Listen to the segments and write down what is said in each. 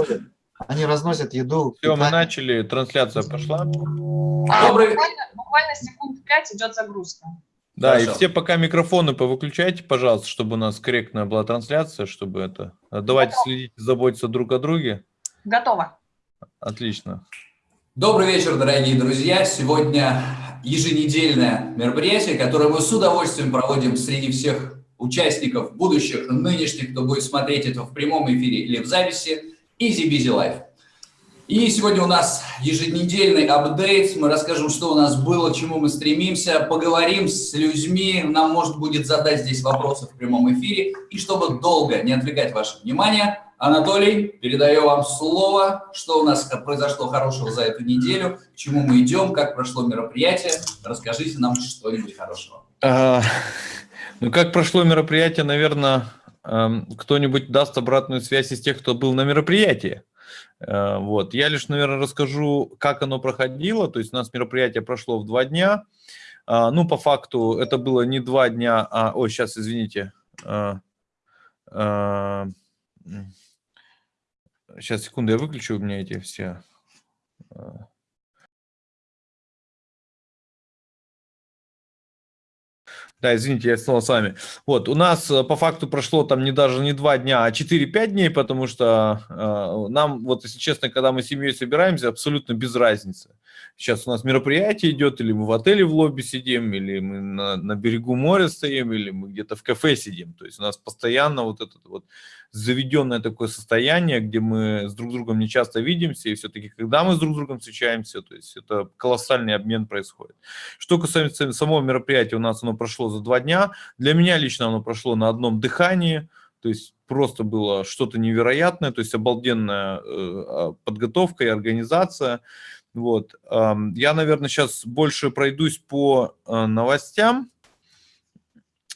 готовят. Они разносят еду. Все, мы начали, трансляция пошла. Добрый... буквально, буквально секунд 5 идет загрузка. Да, Хорошо. и все пока микрофоны повыключайте, пожалуйста, чтобы у нас корректная была трансляция, чтобы это... Давайте Готово. следить, заботиться друг о друге. Готово. Отлично. Добрый вечер, дорогие друзья. Сегодня еженедельное мероприятие, которое мы с удовольствием проводим среди всех участников, будущих, нынешних, кто будет смотреть это в прямом эфире или в записи. Easy Busy Life. И сегодня у нас еженедельный апдейт. Мы расскажем, что у нас было, к чему мы стремимся, поговорим с людьми. Нам, может, будет задать здесь вопросы в прямом эфире. И чтобы долго не отвлекать ваше внимание, Анатолий, передаю вам слово. Что у нас произошло хорошего за эту неделю, к чему мы идем, как прошло мероприятие. Расскажите нам что-нибудь хорошего. А, ну, как прошло мероприятие, наверное, кто-нибудь даст обратную связь из тех, кто был на мероприятии. Э, вот. Я лишь, наверное, расскажу, как оно проходило. То есть у нас мероприятие прошло в два дня. А, ну, по факту, это было не два дня, а... Ой, сейчас, извините. Сейчас, а, секунду, я выключу у меня эти все... Да, извините, я снова с вами. Вот, у нас э, по факту прошло там не даже не два дня, а 4-5 дней, потому что э, нам, вот если честно, когда мы с семьей собираемся, абсолютно без разницы. Сейчас у нас мероприятие идет, или мы в отеле в лобби сидим, или мы на, на берегу моря стоим, или мы где-то в кафе сидим. То есть у нас постоянно вот этот вот заведенное такое состояние, где мы с друг другом не часто видимся, и все-таки, когда мы с друг другом встречаемся, то есть это колоссальный обмен происходит. Что касается самого мероприятия, у нас оно прошло за два дня. Для меня лично оно прошло на одном дыхании, то есть просто было что-то невероятное, то есть обалденная э, а, подготовка и организация. Вот. Я, наверное, сейчас больше пройдусь по э, новостям.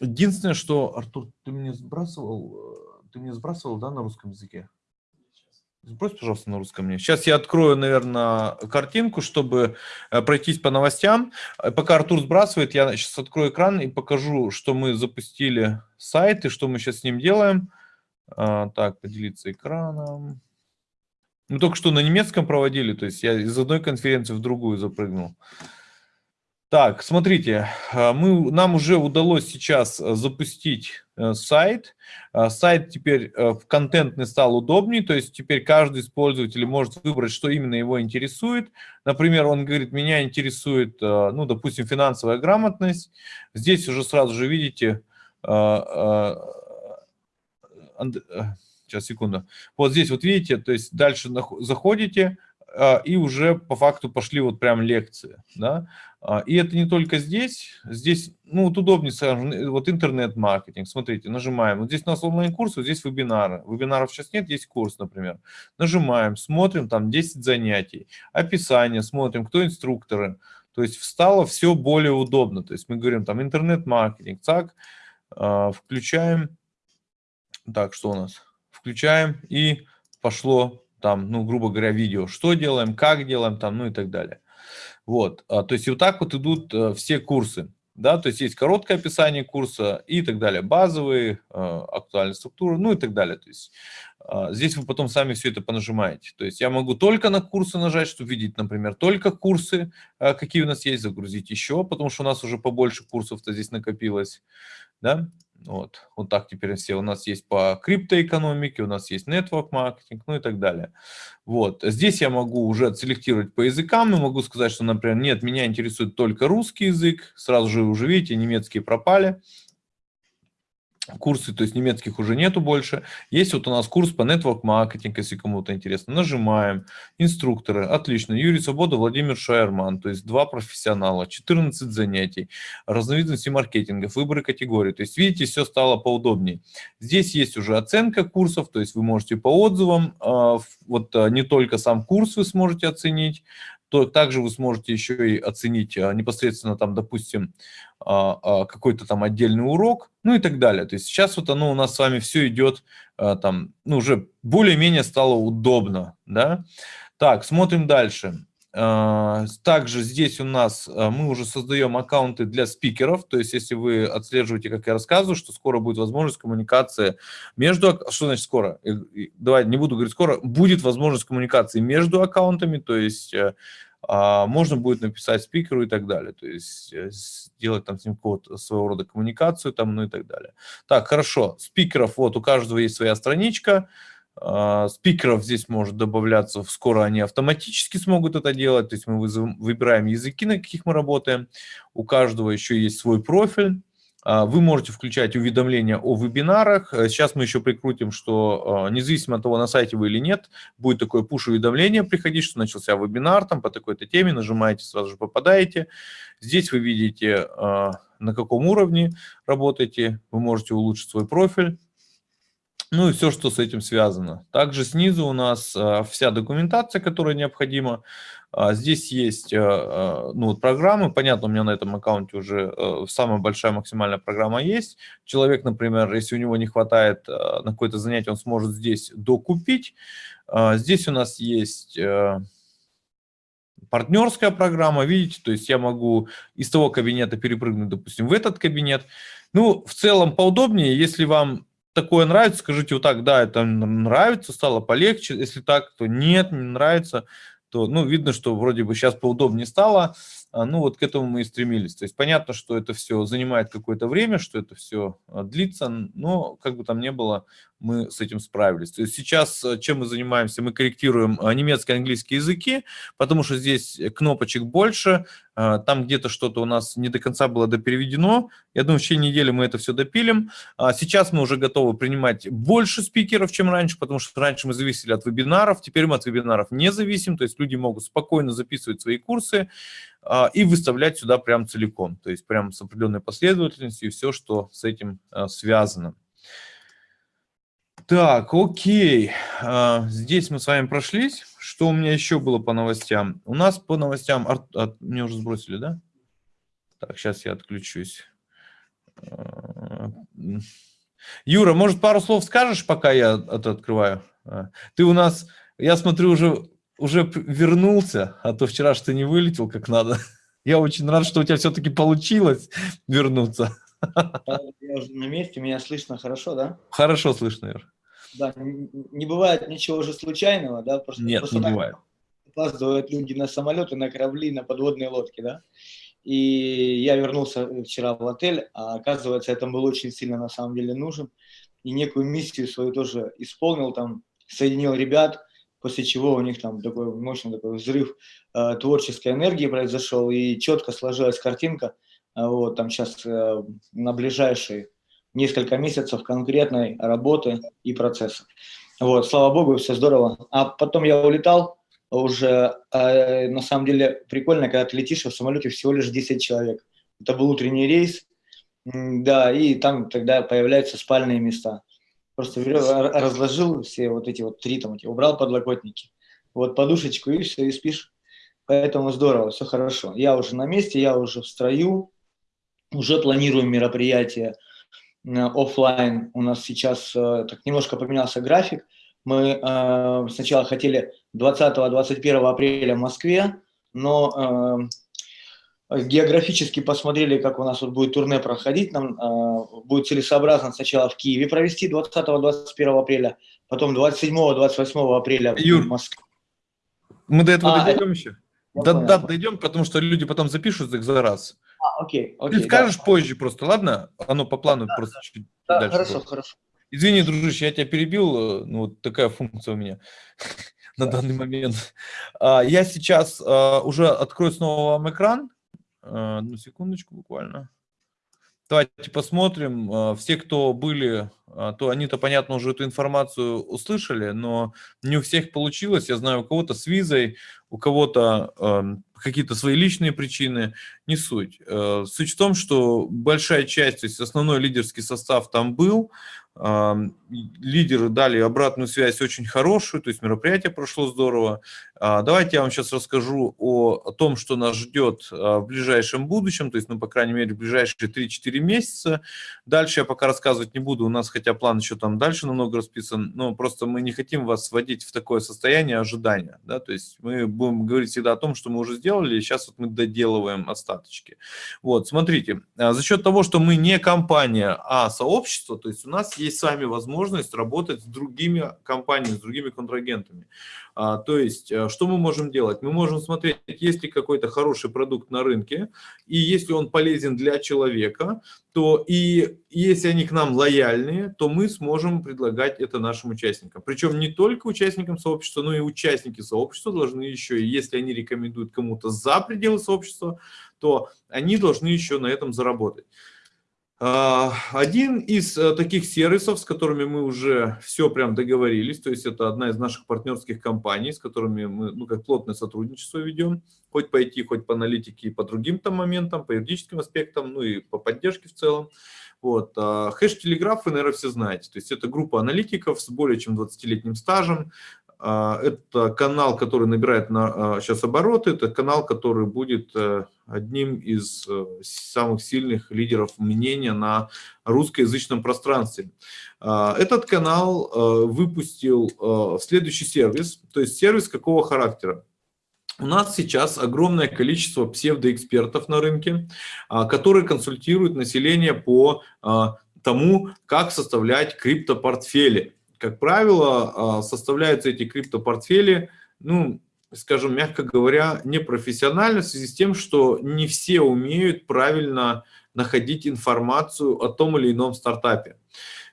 Единственное, что, Артур, ты мне сбрасывал, э, ты мне сбрасывал, да, на русском языке? Сбрось, пожалуйста, на русском мне. Сейчас я открою, наверное, картинку, чтобы э, пройтись по новостям. Пока Артур сбрасывает, я сейчас открою экран и покажу, что мы запустили сайт и что мы сейчас с ним делаем. А, так, поделиться экраном. Мы только что на немецком проводили, то есть я из одной конференции в другую запрыгнул. Так, смотрите, а, мы, нам уже удалось сейчас э, запустить э, сайт. А, сайт теперь э, в контентный стал удобнее, то есть теперь каждый из пользователей может выбрать, что именно его интересует. Например, он говорит, меня интересует, ну, допустим, финансовая грамотность. Здесь уже сразу же видите Сейчас, секунду. Вот здесь вот видите, то есть дальше заходите, и уже по факту пошли вот прям лекции, да, и это не только здесь, здесь, ну, вот удобнее, скажем, э, вот интернет-маркетинг, смотрите, нажимаем, вот здесь у нас онлайн-курс, вот здесь вебинары, вебинаров сейчас нет, есть курс, например, нажимаем, смотрим, там 10 занятий, описание, смотрим, кто инструкторы, то есть стало все более удобно, то есть мы говорим, там, интернет-маркетинг, так, а, включаем, так, что у нас? включаем, и пошло там, ну, грубо говоря, видео, что делаем, как делаем, там, ну и так далее. Вот, а, то есть вот так вот идут а, все курсы, да, то есть есть короткое описание курса и так далее, базовые, а, актуальная структура, ну и так далее. То есть а, здесь вы потом сами все это понажимаете. То есть я могу только на курсы нажать, чтобы видеть, например, только курсы, а, какие у нас есть, загрузить еще, потому что у нас уже побольше курсов-то здесь накопилось, да, вот, вот так теперь все. У нас есть по криптоэкономике, у нас есть network маркетинг, ну и так далее. Вот, здесь я могу уже отселектировать по языкам, но могу сказать, что, например, нет, меня интересует только русский язык, сразу же уже видите, немецкие пропали, курсы, то есть немецких уже нету больше. Есть вот у нас курс по network маркетинг, если кому-то интересно. Нажимаем. Инструкторы. Отлично. Юрий Свобода, Владимир Шайерман. То есть два профессионала, 14 занятий, разновидности маркетингов, выборы категорий. То есть видите, все стало поудобнее. Здесь есть уже оценка курсов, то есть вы можете по отзывам, а, вот а, не только сам курс вы сможете оценить, то также вы сможете еще и оценить а, непосредственно там, допустим, а, а, какой-то там отдельный урок, ну и так далее. То есть сейчас вот оно у нас с вами все идет там, ну уже более-менее стало удобно, да. Так, смотрим дальше. А, также здесь у нас а, мы уже создаем аккаунты для спикеров, то есть если вы отслеживаете, как я рассказываю, что скоро будет возможность коммуникации между... Что значит скоро? Давай, не буду говорить скоро. Будет возможность коммуникации между аккаунтами, то есть э, а, можно будет написать спикеру и так далее, то есть э, сделать там с ним какого-то своего рода коммуникацию там, ну и так далее. Так, хорошо, спикеров, вот у каждого есть своя страничка, спикеров здесь может добавляться, скоро они автоматически смогут это делать, то есть мы выбираем языки, на каких мы работаем, у каждого еще есть свой профиль, а, вы можете включать уведомления о вебинарах. Э, сейчас мы еще прикрутим, что а, независимо от того, на сайте вы или нет, будет такое пуш-уведомление приходить, что начался вебинар там по такой-то теме, нажимаете, сразу же попадаете. Здесь вы видите, а, на каком уровне работаете, вы можете улучшить свой профиль. Ну и все, что с этим связано. Также снизу у нас вся документация, которая необходима. А, здесь есть э, ну, вот программы, понятно, у меня на этом аккаунте уже самая большая максимальная программа есть. Человек, например, если у него не хватает на какое-то занятие, он сможет здесь докупить. А, здесь у нас есть партнерская программа, видите, то есть я могу из того кабинета перепрыгнуть, допустим, в этот кабинет. Ну, в целом поудобнее, если вам такое нравится, скажите вот так, да, это нравится, стало полегче, если так, то нет, не нравится, то, ну, видно, что вроде бы сейчас поудобнее стало, а, ну, вот к этому мы и стремились. То есть понятно, что это все занимает какое-то время, что это все а, длится, но как бы там ни было, мы с этим справились. То есть сейчас э, чем мы занимаемся? Мы корректируем а, немецкий и английский языки, потому что здесь кнопочек больше, там где-то что-то у нас не до конца было допереведено. Я думаю, в течение недели мы это все допилим. Сейчас мы уже готовы принимать больше спикеров, чем раньше, потому что раньше мы зависели от вебинаров, теперь мы от вебинаров не зависим, то есть люди могут спокойно записывать свои курсы, и выставлять сюда прям целиком, то есть прям с определенной последовательностью и все, что с этим связано. Так, окей. А, здесь мы с вами прошлись. Что у меня еще было по новостям? У нас по новостям... Ар... Мне уже сбросили, да? Так, сейчас я отключусь. А, Юра, может, пару слов скажешь, пока я это открываю? А, ты у нас, я смотрю, уже, уже вернулся, а то вчера что не вылетел как надо. Я очень рад, что у тебя все-таки получилось вернуться. Я уже на месте, меня слышно хорошо, да? Хорошо слышно, Юр. Да, не бывает ничего уже случайного, да? Просто, Нет, просто не бывает. Опаздывают люди на самолеты, на корабли, на подводные лодки, да? И я вернулся вчера в отель, а оказывается, я там был очень сильно на самом деле нужен. И некую миссию свою тоже исполнил, там соединил ребят, после чего у них там такой мощный такой взрыв э, творческой энергии произошел, и четко сложилась картинка, э, вот там сейчас э, на ближайшие несколько месяцев конкретной работы и процесса. Вот, слава богу, все здорово. А потом я улетал, уже э, на самом деле прикольно, когда ты летишь, в самолете всего лишь 10 человек. Это был утренний рейс, да, и там тогда появляются спальные места. Просто разложил все вот эти вот три там, убрал подлокотники, вот подушечку и все, и спишь. Поэтому здорово, все хорошо. Я уже на месте, я уже в строю, уже планирую мероприятия офлайн. У нас сейчас э, так немножко поменялся график. Мы э, сначала хотели 20-21 апреля в Москве, но э, географически посмотрели, как у нас вот будет турне проходить. Нам э, будет целесообразно сначала в Киеве провести 20-21 апреля, потом 27-28 апреля Юр, в Москве. Мы до этого а, дойдем еще? Да, да, дойдем, потому что люди потом запишут их за раз. Окей, окей. Ты скажешь да. позже просто, ладно? Оно по плану да, просто чуть да, дальше. Хорошо, будет. хорошо. Извини, дружище, я тебя перебил, э, ну вот такая функция у меня на данный момент. А, я сейчас а, уже открою снова вам экран. Одну секундочку буквально. Давайте посмотрим. Все, кто были, то они-то, понятно, уже эту информацию услышали, но не у всех получилось. Я знаю, у кого-то с визой, у кого-то э, какие-то свои личные причины, не суть. Э, суть в том, что большая часть, то есть основной лидерский состав там был, а, лидеры дали обратную связь очень хорошую, то есть мероприятие прошло здорово. А, давайте я вам сейчас расскажу о, о том, что нас ждет а, в ближайшем будущем, то есть, ну, по крайней мере, в ближайшие 3-4 месяца. Дальше я пока рассказывать не буду, у нас хотя план еще там дальше намного расписан, но просто мы не хотим вас вводить в такое состояние ожидания, да, то есть мы будем говорить всегда о том, что мы уже сделали, и сейчас вот мы доделываем остаточки. Вот, смотрите, за счет того, что мы не компания, а сообщество, то есть у нас есть с вами возможность работать с другими компаниями, с другими контрагентами. А, то есть, э, что мы можем делать? Мы можем смотреть, есть ли какой-то хороший продукт на рынке, и если он полезен для человека, то и если они к нам лояльные, то мы сможем предлагать это нашим участникам. Причем не только участникам сообщества, но и участники сообщества должны еще, если они рекомендуют кому-то за пределы сообщества, то они должны еще на этом заработать. А, один из э, таких сервисов, с которыми мы уже все прям договорились, то есть это одна из наших партнерских компаний, с которыми мы ну, как плотное сотрудничество ведем, хоть по IT, хоть по аналитике и по другим там моментам, по юридическим аспектам, ну и по поддержке в целом. Вот. А, хэш Телеграф вы, наверное, все знаете. То есть это группа аналитиков с более чем 20-летним стажем, это канал, который набирает на, сейчас а, обороты, это канал, который будет э, одним из э, самых сильных лидеров мнения на русскоязычном пространстве. А, этот канал э, выпустил следующий сервис, то есть сервис какого характера? У нас сейчас огромное количество псевдоэкспертов на рынке, которые консультируют население по тому, как составлять криптопортфели как правило, а, составляются эти криптопортфели, ну, скажем, мягко говоря, непрофессионально в связи с тем, что не все умеют правильно находить информацию о том или ином стартапе.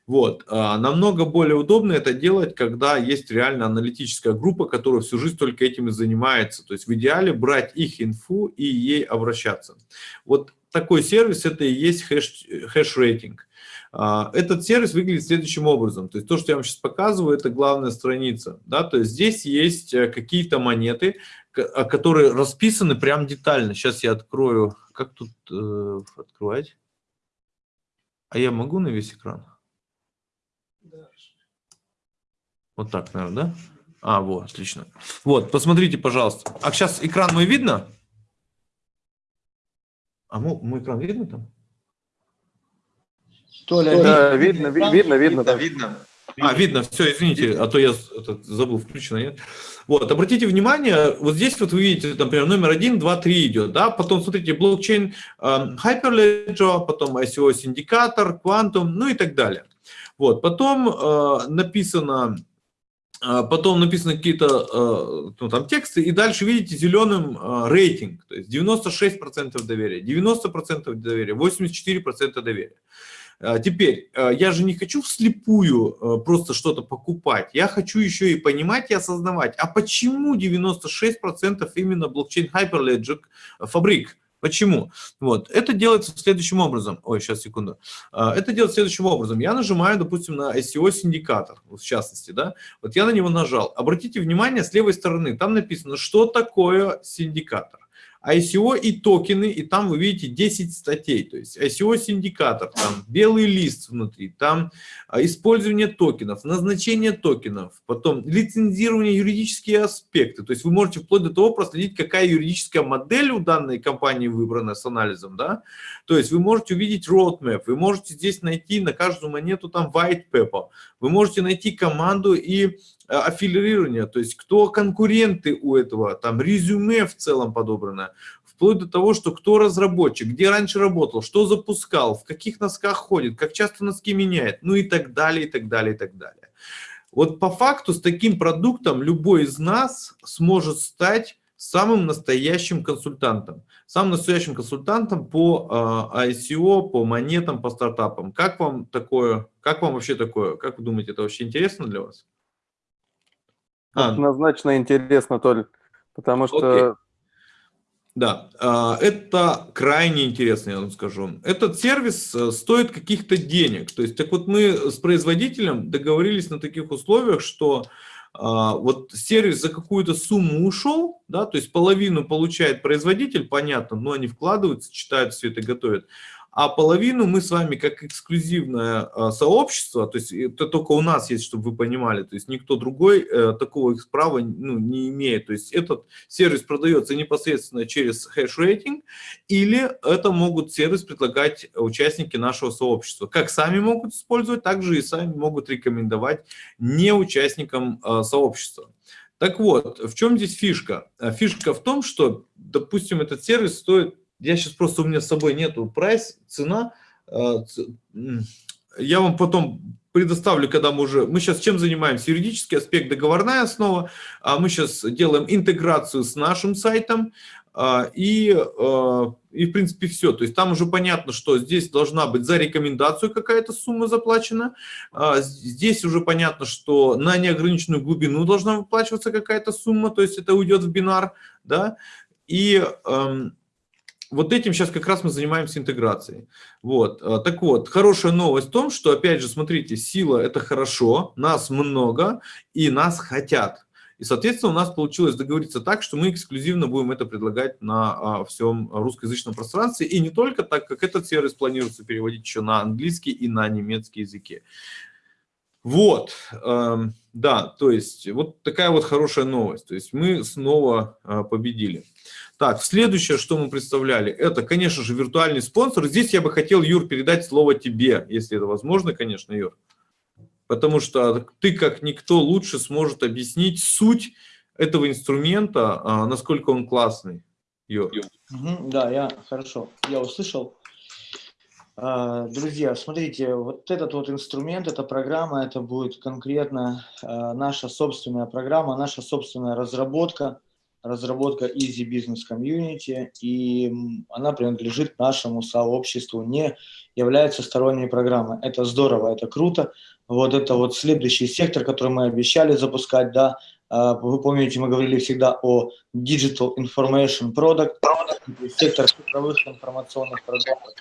Вот. А, намного более удобно это делать, когда есть реально аналитическая группа, которая всю жизнь только этим и занимается. То есть в идеале брать их инфу и ей обращаться. Вот такой сервис это и есть хэш-рейтинг. А, этот сервис выглядит следующим образом. То есть то, что я вам сейчас показываю, это главная страница. Да? То есть здесь есть э, какие-то монеты, а, которые расписаны прям детально. Сейчас я открою. Как тут э, открывать? А я могу на весь экран? Вот так, наверное, да? А, вот, отлично. Вот, посмотрите, пожалуйста. А сейчас экран мой видно? А мой, мой экран видно там? Толя, да, видно, видно, видно, видно. Да, видно. А, видно, все, извините, а то я это, забыл, включено, нет? Вот, обратите внимание, вот здесь вот вы видите, например, номер 1, 2, 3 идет, да, потом смотрите, блокчейн э, Hyperledger, потом ICO индикатор, Quantum, ну и так далее. Вот, потом э, написано, э, потом написаны какие-то э, ну, там тексты, и дальше видите зеленым э, рейтинг, то есть 96% доверия, 90% доверия, 84% доверия. А, теперь, а, я же не хочу вслепую а, просто что-то покупать, я хочу еще и понимать и осознавать, а почему 96% именно блокчейн Hyperledger фабрик? Почему? Вот, это делается следующим образом. Ой, сейчас, секунду. Это делается следующим образом. Я нажимаю, допустим, на SEO-синдикатор, в частности, да. Вот я на него нажал. Обратите внимание, с левой стороны, там написано, что такое синдикатор. ICO и токены, и там вы видите 10 статей, то есть ICO-синдикатор, там белый лист внутри, там а, использование токенов, назначение токенов, потом лицензирование, юридические аспекты, то есть вы можете вплоть до того проследить, какая юридическая модель у данной компании выбрана с анализом, да, то есть вы можете увидеть roadmap, вы можете здесь найти на каждую монету там white paper, вы можете найти команду и аффилирования, то есть кто конкуренты у этого, там резюме в целом подобрано, вплоть до того, что кто разработчик, где раньше работал, что запускал, в каких носках ходит, как часто носки меняет, ну и так далее, и так далее, и так далее. Вот по факту с таким продуктом любой из нас сможет стать самым настоящим консультантом. Самым настоящим консультантом по э, ICO, по монетам, по стартапам. Как вам такое, как вам вообще такое? Как вы думаете, это вообще интересно для вас? А. Однозначно интересно, Толь, потому что... Окей. Да, а, это крайне интересно, я вам скажу. Этот сервис э, стоит каких-то денег. То есть, так вот мы с производителем договорились на таких условиях, что а, вот сервис за какую-то сумму ушел, да, то есть половину получает производитель, понятно, но они вкладываются, читают все это, готовят, а половину мы с вами как эксклюзивное э, сообщество, то есть это только у нас есть, чтобы вы понимали, то есть никто другой э, такого права ну, не имеет. То есть этот сервис продается непосредственно через хэш-рейтинг, или это могут сервис предлагать участники нашего сообщества. Как сами могут использовать, так же и сами могут рекомендовать не участникам э, сообщества. Так вот, в чем здесь фишка? Фишка в том, что, допустим, этот сервис стоит я сейчас просто у меня с собой нету прайс, цена. Э, я вам потом предоставлю, когда мы уже... Мы сейчас чем занимаемся? Юридический аспект, договорная основа. А мы сейчас делаем интеграцию с нашим сайтом. А, и, э, и, в принципе, все. То есть там уже понятно, что здесь должна быть за рекомендацию какая-то сумма заплачена. А, здесь уже понятно, что на неограниченную глубину должна выплачиваться какая-то сумма. То есть это уйдет в бинар. Да? И эм, вот этим сейчас как раз мы занимаемся интеграцией. Вот. А, так вот, хорошая новость в том, что, опять же, смотрите, сила – это хорошо, нас много и нас хотят. И, соответственно, у нас получилось договориться так, что мы эксклюзивно будем это предлагать на а, всем русскоязычном пространстве. И не только так, как этот сервис планируется переводить еще на английский и на немецкий языки. Вот, э, да, то есть вот такая вот хорошая новость. То есть мы снова э, победили. Так, следующее, что мы представляли, это, конечно же, виртуальный спонсор. Здесь я бы хотел, Юр, передать слово тебе, если это возможно, конечно, Юр. Потому что ты, как никто, лучше сможет объяснить суть этого инструмента, э, насколько он классный. Юр. Угу, да, я хорошо, я услышал. А, друзья, смотрите, вот этот вот инструмент, эта программа, это будет конкретно а, наша собственная программа, наша собственная разработка, разработка Easy Business Community, и она принадлежит нашему сообществу, не является сторонней программой. Это здорово, это круто. Вот это вот следующий сектор, который мы обещали запускать, да, а, вы помните, мы говорили всегда о Digital Information Product, сектор цифровых информационных продуктов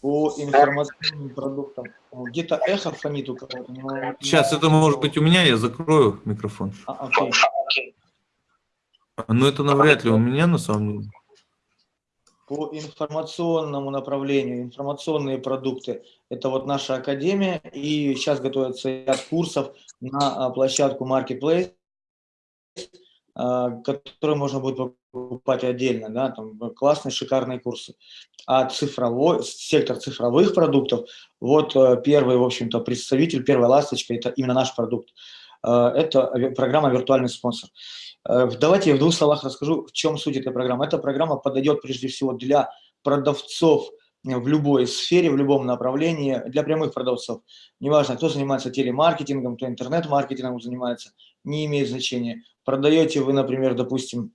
по информационным продуктам. Где-то эхо фонит у кого-то. Но... Сейчас, это может быть у меня, я закрою микрофон. А, окей. Ну, это навряд ли у меня, на самом деле. По информационному направлению, информационные продукты, это вот наша академия, и сейчас готовится ряд курсов на а, площадку Marketplace, а, которые можно будет покупать отдельно, да, там классные, шикарные курсы. А цифровой, сектор цифровых продуктов, вот э, первый, в общем-то, представитель, первая ласточка, это именно наш продукт. Э, это программа «Виртуальный спонсор». Э, давайте я в двух словах расскажу, в чем суть этой программы. Эта программа подойдет прежде всего для продавцов в любой сфере, в любом направлении, для прямых продавцов. Неважно, кто занимается телемаркетингом, кто интернет-маркетингом занимается, не имеет значения. Продаете вы, например, допустим,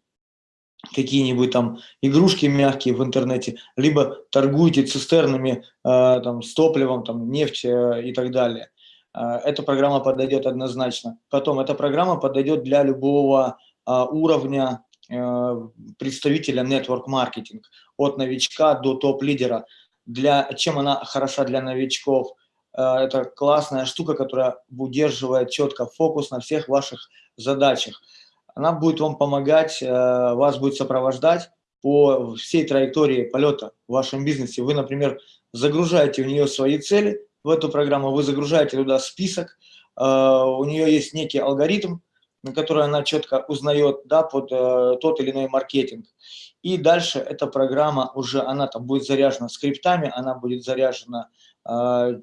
какие-нибудь там игрушки мягкие в интернете, либо торгуете цистернами э, там, с топливом, там, нефть э, и так далее. Э, эта программа подойдет однозначно. Потом, эта программа подойдет для любого э, уровня э, представителя network маркетинг, от новичка до топ-лидера. Для, чем она хороша для новичков? Э, это классная штука, которая удерживает четко фокус на всех ваших задачах она будет вам помогать, э, вас будет сопровождать по всей траектории полета в вашем бизнесе. Вы, например, загружаете в нее свои цели, в эту программу вы загружаете туда список, у нее есть некий алгоритм, на который она четко узнает да, под э, тот или иной маркетинг. И дальше эта программа уже, она там будет заряжена скриптами, она будет заряжена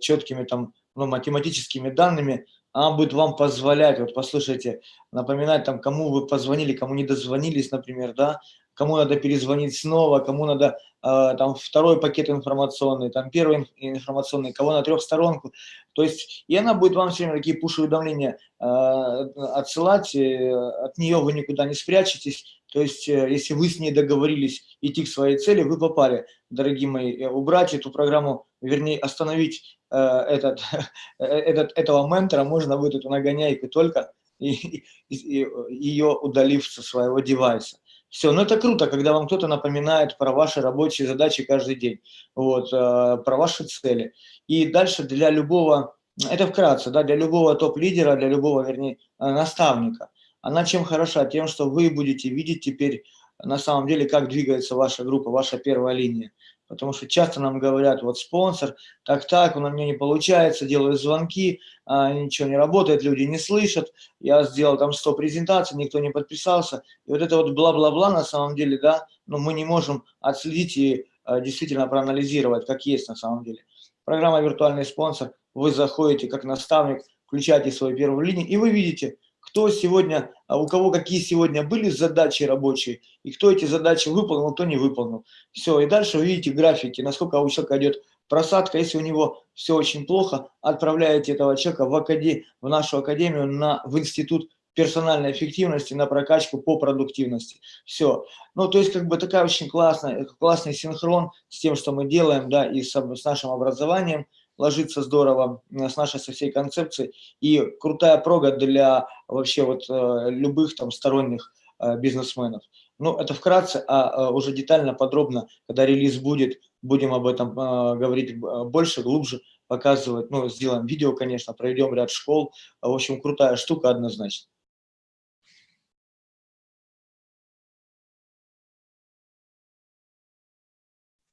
четкими там, ну, математическими данными, она будет вам позволять, вот послушайте, напоминать там, кому вы позвонили, кому не дозвонились, например, да, кому надо перезвонить снова, кому надо э, там второй пакет информационный, там первый информационный, кого на трехсторонку. То есть, и она будет вам все время такие пуш-уведомления э, отсылать, э, от нее вы никуда не спрячетесь. То есть, э, если вы с ней договорились идти к своей цели, вы попали, дорогие мои, убрать эту программу, вернее, остановить Э, этот, э, этот, этого ментора можно будет эту нагоняйку только и, и, и, ее удалив со своего девайса. Все, ну это круто, когда вам кто-то напоминает про ваши рабочие задачи каждый день, вот, э, про ваши цели. И дальше для любого, это вкратце, да, для любого топ-лидера, для любого, вернее, наставника, она чем хороша? Тем, что вы будете видеть теперь на самом деле, как двигается ваша группа, ваша первая линия. Потому что часто нам говорят, вот спонсор, так-так, у меня не получается, делаю звонки, а, ничего не работает, люди не слышат, я сделал там 100 презентаций, никто не подписался, и вот это вот бла-бла-бла на самом деле, да, но мы не можем отследить и а, действительно проанализировать, как есть на самом деле. Программа «Виртуальный спонсор», вы заходите как наставник, включаете свою первую линию, и вы видите, кто сегодня, а у кого какие сегодня были задачи рабочие, и кто эти задачи выполнил, кто не выполнил. Все, и дальше вы видите графики, насколько у человека идет просадка. Если у него все очень плохо, отправляете этого человека в, академ... в нашу академию, на... в институт персональной эффективности, на прокачку по продуктивности. Все. Ну, то есть, как бы такая очень классная, классный синхрон с тем, что мы делаем, да, и с, с нашим образованием – ложится здорово э, с нашей со всей концепцией и крутая прога для вообще вот э, любых там сторонних э, бизнесменов. Ну, это вкратце, а уже детально, подробно, когда релиз будет, будем об этом говорить больше, глубже, показывать, ну, сделаем видео, конечно, проведем ряд школ. В общем, крутая штука однозначно.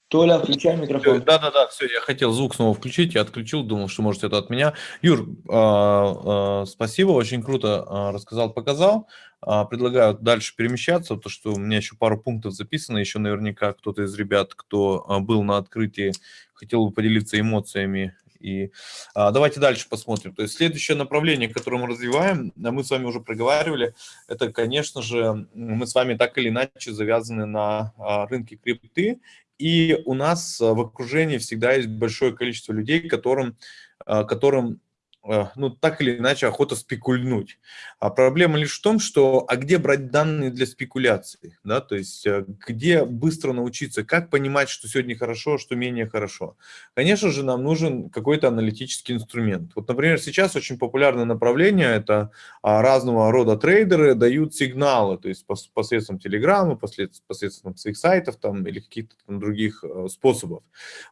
Толя, включай микрофон. Да-да-да, все, я хотел звук снова включить, я отключил, думал, что может это от меня. Юр, э, э, спасибо, очень круто э, рассказал, показал. Предлагаю дальше перемещаться, то что у меня еще пару пунктов записано, еще наверняка кто-то из ребят, кто был на открытии, хотел бы поделиться эмоциями. И а, давайте дальше посмотрим. То есть следующее направление, которое мы развиваем, мы с вами уже проговаривали, это, конечно же, мы с вами так или иначе завязаны на а, рынке крипты, и у нас э, в окружении всегда есть большое количество людей, которым, э, которым ну, так или иначе, охота спекульнуть. А проблема лишь в том, что, а где брать данные для спекуляции, да, то есть э, где быстро научиться, как понимать, что сегодня хорошо, а что менее хорошо. Конечно же, нам нужен какой-то аналитический инструмент. Вот, например, сейчас очень популярное направление, это а, разного рода трейдеры дают сигналы, то есть посредством телеграмма, посредством своих сайтов там, или каких-то других э, способов.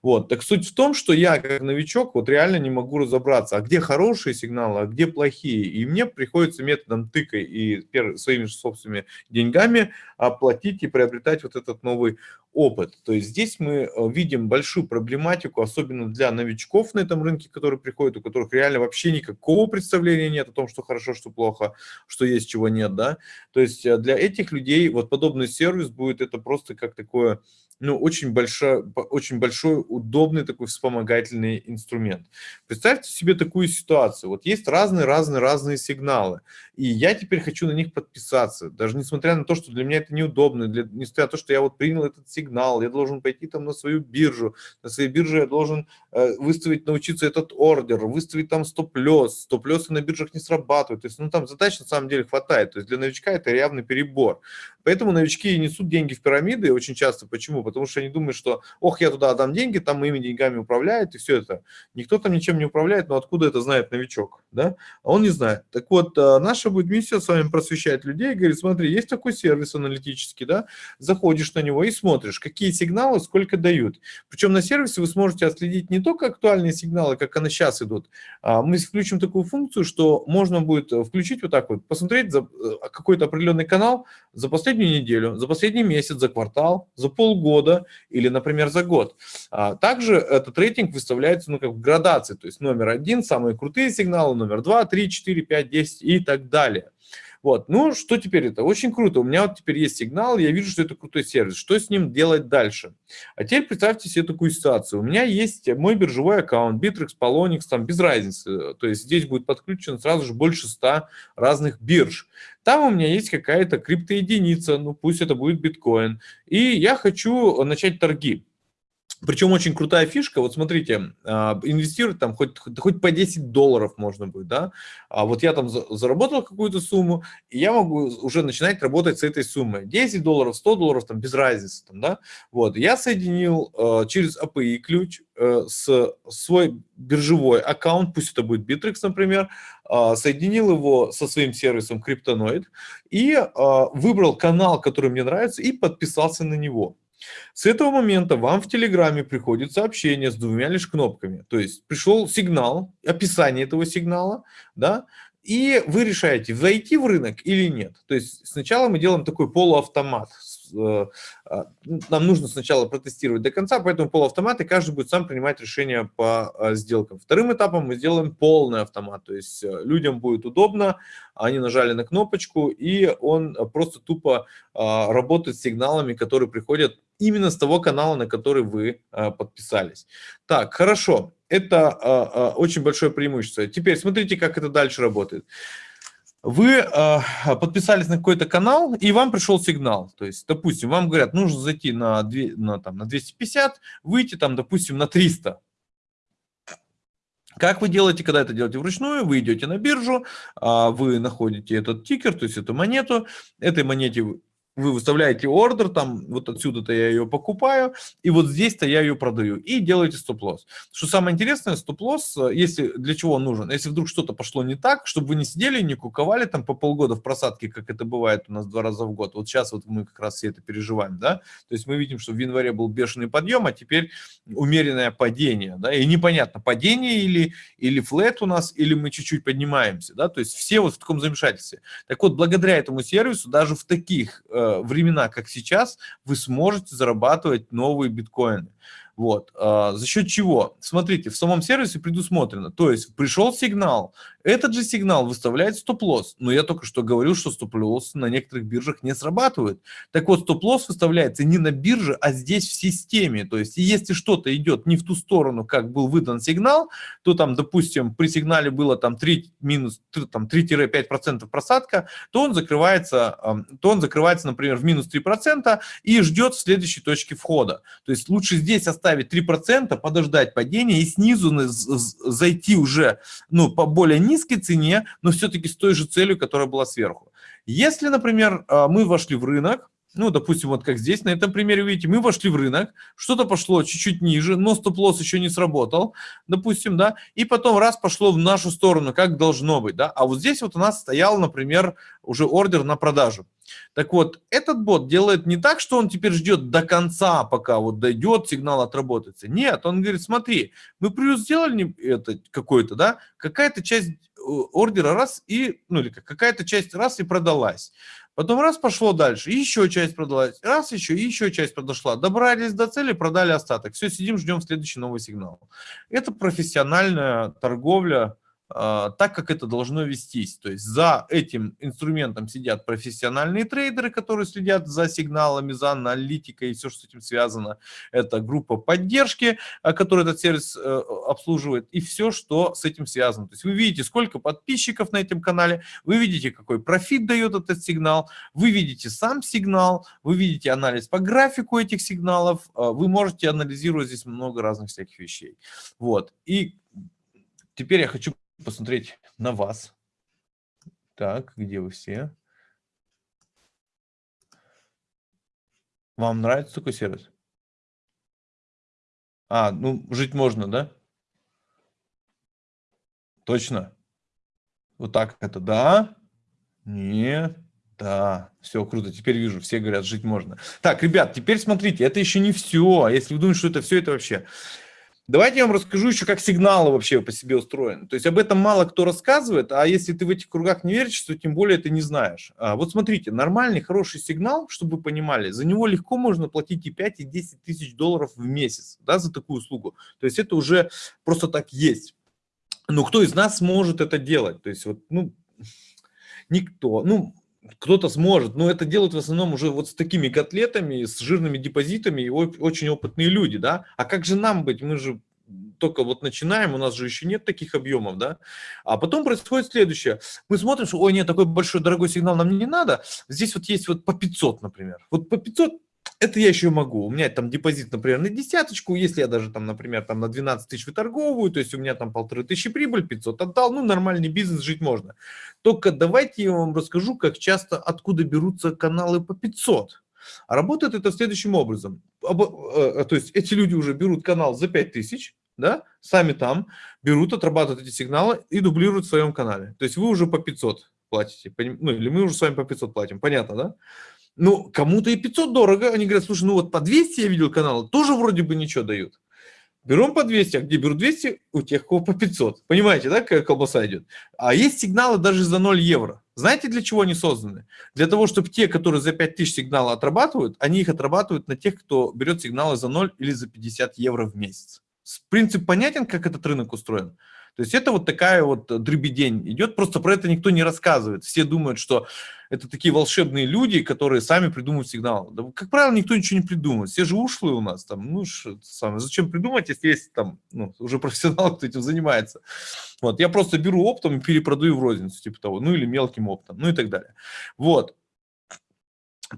Вот, так суть в том, что я, как новичок, вот реально не могу разобраться, а где хорошо, хорошие сигналы, а где плохие. И мне приходится методом тыкой и своими собственными деньгами оплатить и приобретать вот этот новый опыт. То есть здесь мы э, видим большую проблематику, особенно для новичков на этом рынке, которые приходят, у которых реально вообще никакого представления нет о том, что хорошо, что плохо, что есть, чего нет. Да? То есть э, для этих людей вот подобный сервис будет это просто как такое ну, очень, большой, очень большой, удобный такой вспомогательный инструмент. Представьте себе такую ситуацию. Вот есть разные-разные-разные сигналы, и я теперь хочу на них подписаться, даже несмотря на то, что для меня это неудобно, для, несмотря на то, что я вот принял этот сигнал, я должен пойти там на свою биржу, на своей бирже я должен э, выставить, научиться этот ордер, выставить там стоп-лесс, стоп-лессы на биржах не срабатывают, то есть, ну, там задач на самом деле хватает, то есть для новичка это явный перебор. Поэтому новички несут деньги в пирамиды очень часто. Почему? Потому что они думают, что, ох, я туда отдам деньги, там моими деньгами управляют, и все это. Никто там ничем не управляет, но откуда это знает новичок? Да? А он не знает. Так вот, э, наша будет миссия с вами просвещать людей, говорит, смотри, есть такой сервис аналитический, да, заходишь на него и смотришь, какие сигналы сколько дают. Причем на сервисе вы сможете отследить не только актуальные сигналы, как они сейчас идут, а мы включим такую функцию, что можно будет включить вот так вот, посмотреть э, какой-то определенный канал за последнюю неделю, за последний месяц, за квартал, за полгода или, например, за год. А также этот рейтинг выставляется ну, как в градации, то есть номер один, самые крутые сигналы, номер два, три, четыре, пять, десять и так далее. Вот, ну что теперь это? Очень круто. У меня вот теперь есть сигнал, я вижу, что это крутой сервис. Что с ним делать дальше? А теперь представьте себе такую ситуацию. У меня есть мой биржевой аккаунт, Bittrex, Polonix, там без разницы. То есть здесь будет подключено сразу же больше 100 разных бирж. Там у меня есть какая-то криптоединица, ну пусть это будет биткоин. И я хочу начать торги. Причем очень крутая фишка, вот смотрите, а, инвестировать там хоть, хоть по 10 долларов можно будет, да, а вот я там заработал какую-то сумму, и я могу уже начинать работать с этой суммой, 10 долларов, 100 долларов, там без разницы, там, да, вот, я соединил э, через API ключ э, с свой биржевой аккаунт, пусть это будет Bittrex, например, э, соединил его со своим сервисом Cryptonoid и э, выбрал канал, который мне нравится, и подписался на него. С этого момента вам в Телеграме приходит сообщение с двумя лишь кнопками. То есть пришел сигнал, описание этого сигнала, да, и вы решаете, войти в рынок или нет. То есть сначала мы делаем такой полуавтомат. Э, а, нам нужно сначала протестировать до конца, поэтому полуавтомат, и каждый будет сам принимать решения по э, сделкам. Вторым этапом мы сделаем полный автомат, то есть э, людям будет удобно, они нажали на кнопочку, и он просто тупо а, работает с сигналами, которые приходят именно с того канала, на который вы подписались. Так, хорошо, это очень большое преимущество. Теперь смотрите, как это дальше работает вы э, подписались на какой-то канал, и вам пришел сигнал. То есть, допустим, вам говорят, нужно зайти на, 2, на, там, на 250, выйти там, допустим, на 300. Как вы делаете, когда это делаете вручную? Вы идете на биржу, вы находите этот тикер, то есть эту монету. Этой монете вы выставляете ордер, там вот отсюда-то я ее покупаю, и вот здесь-то я ее продаю, и делаете стоп-лосс. Что самое интересное, стоп-лосс, э, если для чего он нужен? Если вдруг что-то пошло не так, чтобы вы не сидели не куковали там по полгода в просадке, как это бывает у нас два раза в год. Вот сейчас вот мы как раз все это переживаем, да? То есть мы видим, что в январе был бешеный подъем, а теперь умеренное падение, да? И непонятно, падение или, или флет у нас, или мы чуть-чуть поднимаемся, да? То есть все вот в таком замешательстве. Так вот, благодаря этому сервису, даже в таких э, времена, как сейчас, вы сможете зарабатывать новые биткоины. Вот. А, за счет чего? Смотрите, в самом сервисе предусмотрено. То есть пришел сигнал, этот же сигнал выставляет стоп-лосс. Но я только что говорил, что стоп-лосс на некоторых биржах не срабатывает. Так вот, стоп-лосс выставляется не на бирже, а здесь в системе. То есть если что-то идет не в ту сторону, как был выдан сигнал, то там, допустим, при сигнале было там 3 минус 3-5% просадка, то он закрывается, то он закрывается, например, в минус 3% и ждет в следующей точке входа. То есть лучше здесь оставить оставить 3%, подождать падения и снизу зайти уже ну, по более низкой цене, но все-таки с той же целью, которая была сверху. Если, например, а, мы вошли в рынок, ну, допустим, вот как здесь, на этом примере, видите, мы вошли в рынок, что-то пошло чуть-чуть ниже, но стоп-лосс еще не сработал, допустим, да, и потом раз пошло в нашу сторону, как должно быть, да, а вот здесь вот у нас стоял, например, уже ордер на продажу. Так вот, этот бот делает не так, что он теперь ждет до конца, пока вот дойдет, сигнал отработается. Нет, он говорит, смотри, мы плюс сделали это какой-то, да, какая-то часть э, ордера раз и, ну или какая-то часть раз и продалась. Потом раз пошло дальше, еще часть продалась, раз еще, еще часть подошла. Добрались до цели, продали остаток. Все, сидим, ждем следующий новый сигнал. Это профессиональная торговля, так, как это должно вестись. То есть за этим инструментом сидят профессиональные трейдеры, которые следят за сигналами, за аналитикой и все, что с этим связано. Это группа поддержки, а, которая этот сервис э, обслуживает, и все, что с этим связано. То есть вы видите, сколько подписчиков на этом канале, вы видите, какой профит дает этот сигнал, вы видите сам сигнал, вы видите анализ по графику этих сигналов, а, вы можете анализировать здесь много разных всяких вещей. Вот. И теперь я хочу посмотреть на вас. Так, где вы все? Вам нравится такой сервис? А, ну, жить можно, да? Точно? Вот так это да? Нет? Да, все круто. Теперь вижу, все говорят, жить можно. Так, ребят, теперь смотрите, это еще не все. А если вы думаете, что это все, это вообще... Давайте я вам расскажу еще, как сигналы вообще по себе устроены. То есть об этом мало кто рассказывает, а если ты в этих кругах не веришь, то тем более ты не знаешь. А вот смотрите, нормальный, хороший сигнал, чтобы вы понимали, за него легко можно платить и 5, и 10 тысяч долларов в месяц, да, за такую услугу. То есть это уже просто так есть. Но кто из нас может это делать? То есть вот, ну, никто. Ну, кто-то сможет, но это делают в основном уже вот с такими котлетами, с жирными депозитами и очень опытные люди, да. А как же нам быть? Мы же только вот начинаем, у нас же еще нет таких объемов, да. А потом происходит следующее. Мы смотрим, что, ой, нет, такой большой дорогой сигнал нам не надо. Здесь вот есть вот по 500, например. Вот по 500 это я еще могу. У меня там депозит, например, на десяточку, если я даже там, например, там на 12 тысяч выторговываю, то есть у меня там полторы тысячи прибыль, 500 отдал, ну, нормальный бизнес, жить можно. Только давайте я вам расскажу, как часто, откуда берутся каналы по 500. А работает это следующим образом. Э, э, то есть эти люди уже берут канал за 5000, да, сами там берут, отрабатывают эти сигналы и дублируют в своем канале. То есть вы уже по 500 платите, ну, или мы уже с вами по 500 платим, понятно, да? Ну, кому-то и 500 дорого. Они говорят, слушай, ну вот по 200 я видел каналы, тоже вроде бы ничего дают. Берем по 200, а где берут 200, у тех, кого по 500. Понимаете, да, какая колбаса идет? А есть сигналы даже за 0 евро. Знаете, для чего они созданы? Для того, чтобы те, которые за 5000 сигнала отрабатывают, они их отрабатывают на тех, кто берет сигналы за 0 или за 50 евро в месяц. Принцип понятен, как этот рынок устроен? То есть это вот такая вот дребедень идет, просто про это никто не рассказывает. Все думают, что это такие волшебные люди, которые сами придумывают сигнал. Да, как правило, никто ничего не придумывает. Все же ушлые у нас там. Ну, самое, зачем придумать, если есть там ну, уже профессионал, кто этим занимается. Вот, я просто беру оптом и перепродаю в розницу, типа того, ну или мелким оптом, ну и так далее. Вот.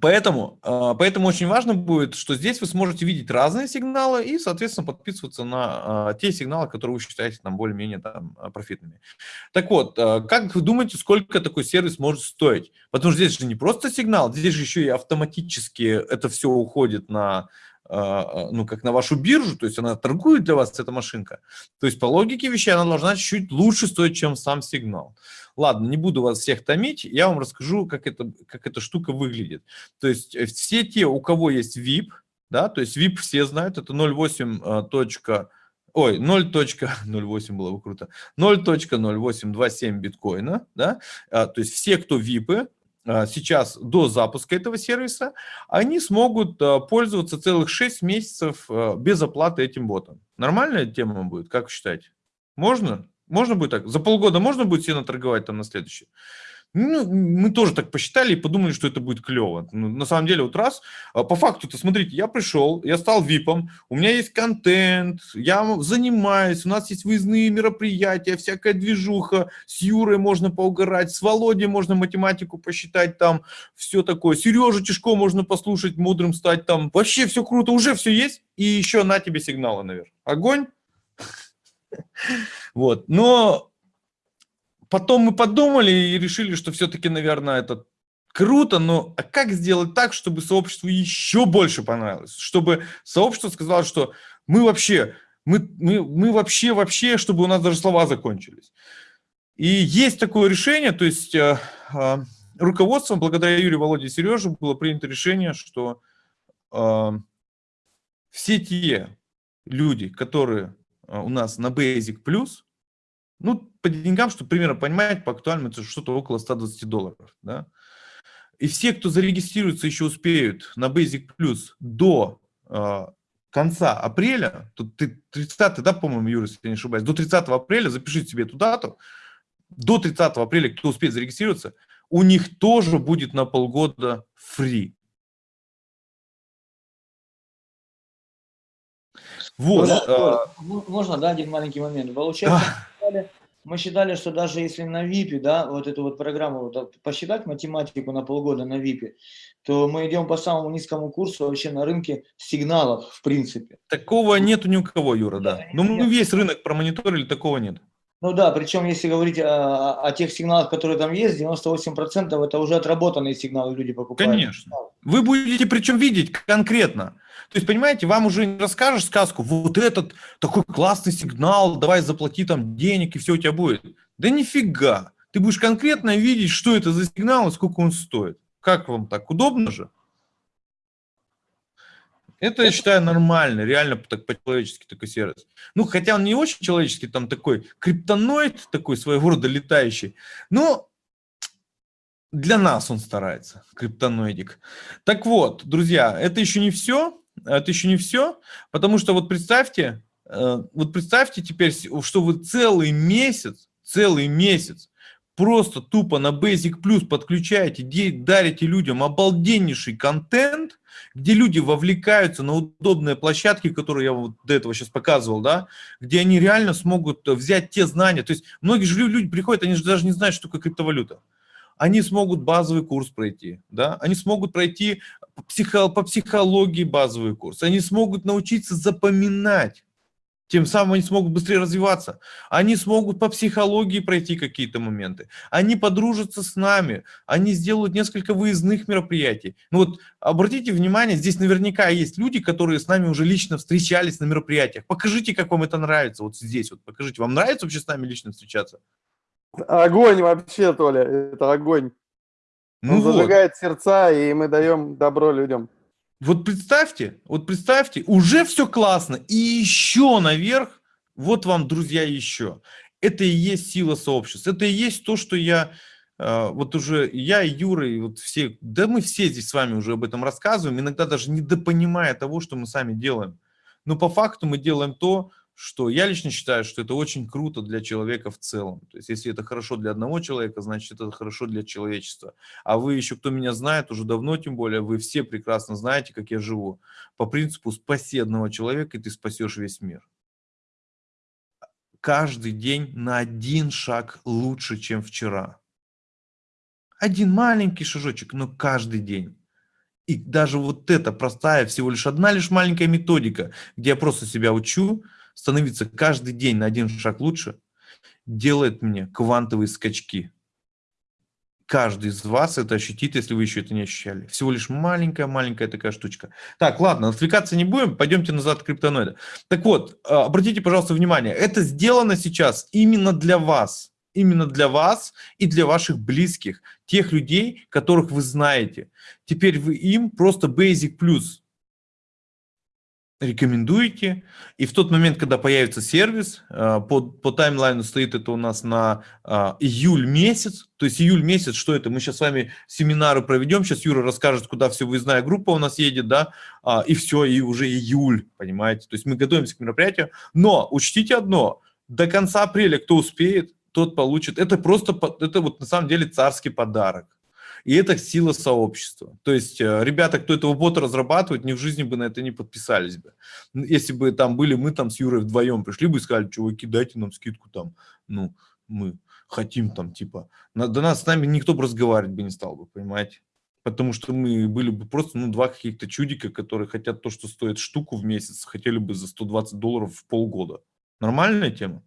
Поэтому, а, поэтому очень важно будет, что здесь вы сможете видеть разные сигналы и, соответственно, подписываться на а, те сигналы, которые вы считаете там более-менее а, профитными. Так вот, как вы думаете, сколько такой сервис может стоить? Потому что здесь же не просто сигнал, здесь же еще и автоматически это все уходит на ну, как на вашу биржу, то есть она торгует для вас, эта машинка. То есть по логике вещей она должна чуть-чуть лучше стоить, чем сам сигнал. Ладно, не буду вас всех томить, я вам расскажу, как, это, как эта штука выглядит. То есть э, все те, у кого есть VIP, да, то есть VIP все знают, это 0.8. Ой, 0.08 было бы круто. 0.0827 биткоина, да, а, то есть все, кто VIP, а, сейчас до запуска этого сервиса, они смогут пользоваться целых 6 месяцев без оплаты этим ботом. Нормальная тема будет, как вы считаете? Можно? Можно будет так? За полгода можно будет себе наторговать там на следующий? Ну, мы тоже так посчитали и подумали, что это будет клево. Ну, на самом деле, вот раз, а, по факту-то, смотрите, я пришел, я стал випом, у меня есть контент, я занимаюсь, у нас есть выездные мероприятия, всякая движуха, с Юрой можно поугарать, с Володей можно математику посчитать там, все такое, Сережу Тишко можно послушать, мудрым стать там, вообще все круто, уже все есть, и еще на тебе сигналы наверх. Огонь! Вот, но потом мы подумали и решили, что все-таки, наверное, это круто, но а как сделать так, чтобы сообществу еще больше понравилось? Чтобы сообщество сказало, что мы вообще, мы, мы, мы вообще, вообще, чтобы у нас даже слова закончились. И есть такое решение, то есть э, э, руководством, благодаря Юрию, Володе и Сереже, было принято решение, что э, все те люди, которые у нас на Basic Plus, ну, по деньгам, чтобы примерно понимать, по актуальному это что-то около 120 долларов, да. И все, кто зарегистрируется, еще успеют на Basic Plus до э, конца апреля, тут 30, да, по-моему, Юра, если я не ошибаюсь, до 30 апреля, запишите себе эту дату, до 30 апреля, кто успеет зарегистрироваться, у них тоже будет на полгода free. Вот. Можно, а... можно, да, один маленький момент. Получается, мы, считали, мы считали, что даже если на ВИПе, да, вот эту вот программу вот, посчитать математику на полгода на ВИПе, то мы идем по самому низкому курсу вообще на рынке сигналов, в принципе. Такого нету ни у кого, Юра, да. Ну, мы весь рынок промониторили, такого нет. Ну да, причем если говорить о, о тех сигналах, которые там есть, 98% это уже отработанные сигналы люди покупают. Конечно. Вы будете причем видеть конкретно. То есть, понимаете, вам уже не расскажешь сказку, вот этот такой классный сигнал, давай заплати там денег и все у тебя будет. Да нифига. Ты будешь конкретно видеть, что это за сигнал и сколько он стоит. Как вам так? Удобно же? Это, я считаю, нормально, реально так по-человечески такой сервис. Ну, хотя он не очень человеческий, там такой криптоноид, такой своего рода летающий, но для нас он старается, криптоноидик. Так вот, друзья, это еще не все, это еще не все, потому что вот представьте, э, вот представьте теперь, что вы целый месяц, целый месяц просто тупо на Basic Plus подключаете, дарите людям обалденнейший контент, где люди вовлекаются на удобные площадки, которые я вот до этого сейчас показывал, да, где они реально смогут взять те знания. То есть многие же люди приходят, они же даже не знают, что такое криптовалюта. Они смогут базовый курс пройти, да, они смогут пройти психо, по психологии базовый курс, они смогут научиться запоминать тем самым они смогут быстрее развиваться. Они смогут по психологии пройти какие-то моменты. Они подружатся с нами. Они сделают несколько выездных мероприятий. Ну вот обратите внимание, здесь наверняка есть люди, которые с нами уже лично встречались на мероприятиях. Покажите, как вам это нравится. Вот здесь вот покажите. Вам нравится вообще с нами лично встречаться? Огонь вообще, Толя. Это огонь. Ну Он вот. зажигает сердца, и мы даем добро людям. Вот представьте, вот представьте, уже все классно, и еще наверх, вот вам, друзья, еще. Это и есть сила сообщества, это и есть то, что я, э, вот уже я Юра, и вот все, да мы все здесь с вами уже об этом рассказываем, иногда даже недопонимая того, что мы сами делаем. Но по факту мы делаем то, что я лично считаю, что это очень круто для человека в целом. То есть если это хорошо для одного человека, значит это хорошо для человечества. А вы еще, кто меня знает, уже давно тем более, вы все прекрасно знаете, как я живу. По принципу спаси одного человека, и ты спасешь весь мир. Каждый день на один шаг лучше, чем вчера. Один маленький шажочек, но каждый день. И даже вот эта простая, всего лишь одна лишь маленькая методика, где я просто себя учу, становиться каждый день на один шаг лучше, делает мне квантовые скачки. Каждый из вас это ощутит, если вы еще это не ощущали. Всего лишь маленькая-маленькая такая штучка. Так, ладно, отвлекаться не будем, пойдемте назад к криптоноиду. Так вот, а, обратите, пожалуйста, внимание, это сделано сейчас именно для вас. Именно для вас и для ваших близких, тех людей, которых вы знаете. Теперь вы им просто basic плюс рекомендуете. И в тот момент, когда появится сервис, э, по, по таймлайну стоит это у нас на а, июль месяц. То есть июль месяц, что это? Мы сейчас с вами семинары проведем, сейчас Юра расскажет, куда все выездная группа у нас едет, да, а, и все, и уже июль, понимаете? То есть мы готовимся к мероприятию. Но учтите одно, до конца апреля кто успеет, тот получит. Это просто, это вот на самом деле царский подарок. И это сила сообщества. То есть э, ребята, кто этого бота разрабатывает, ни в жизни бы на это не подписались бы. Если бы там были мы там с Юрой вдвоем, пришли бы и сказали, чуваки, дайте нам скидку там, ну, мы хотим там, типа, на, до нас с нами никто бы разговаривать бы не стал бы, понимаете? Потому что мы были бы просто, ну, два каких-то чудика, которые хотят то, что стоит штуку в месяц, хотели бы за 120 долларов в полгода. Нормальная тема?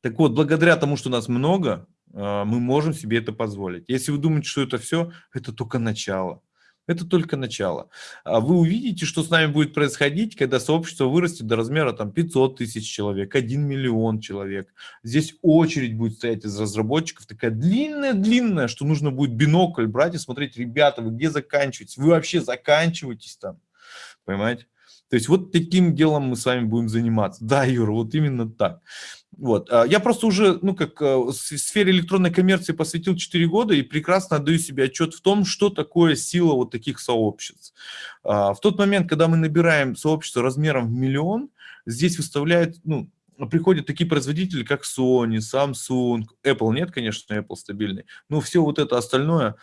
Так вот, благодаря тому, что нас много, мы можем себе это позволить. Если вы думаете, что это все, это только начало. Это только начало. А вы увидите, что с нами будет происходить, когда сообщество вырастет до размера там, 500 тысяч человек, 1 миллион человек. Здесь очередь будет стоять из разработчиков, такая длинная-длинная, что нужно будет бинокль брать и смотреть, ребята, вы где заканчиваете? Вы вообще заканчиваетесь там? Понимаете? То есть вот таким делом мы с вами будем заниматься. Да, Юра, вот именно так. Вот. А, я просто уже, ну, как э, в сфере электронной коммерции посвятил 4 года и прекрасно отдаю себе отчет в том, что такое сила вот таких сообществ. А, в тот момент, когда мы набираем сообщество размером в миллион, здесь выставляют, ну, приходят такие производители, как Sony, Samsung, Apple нет, конечно, Apple стабильный, но все вот это остальное,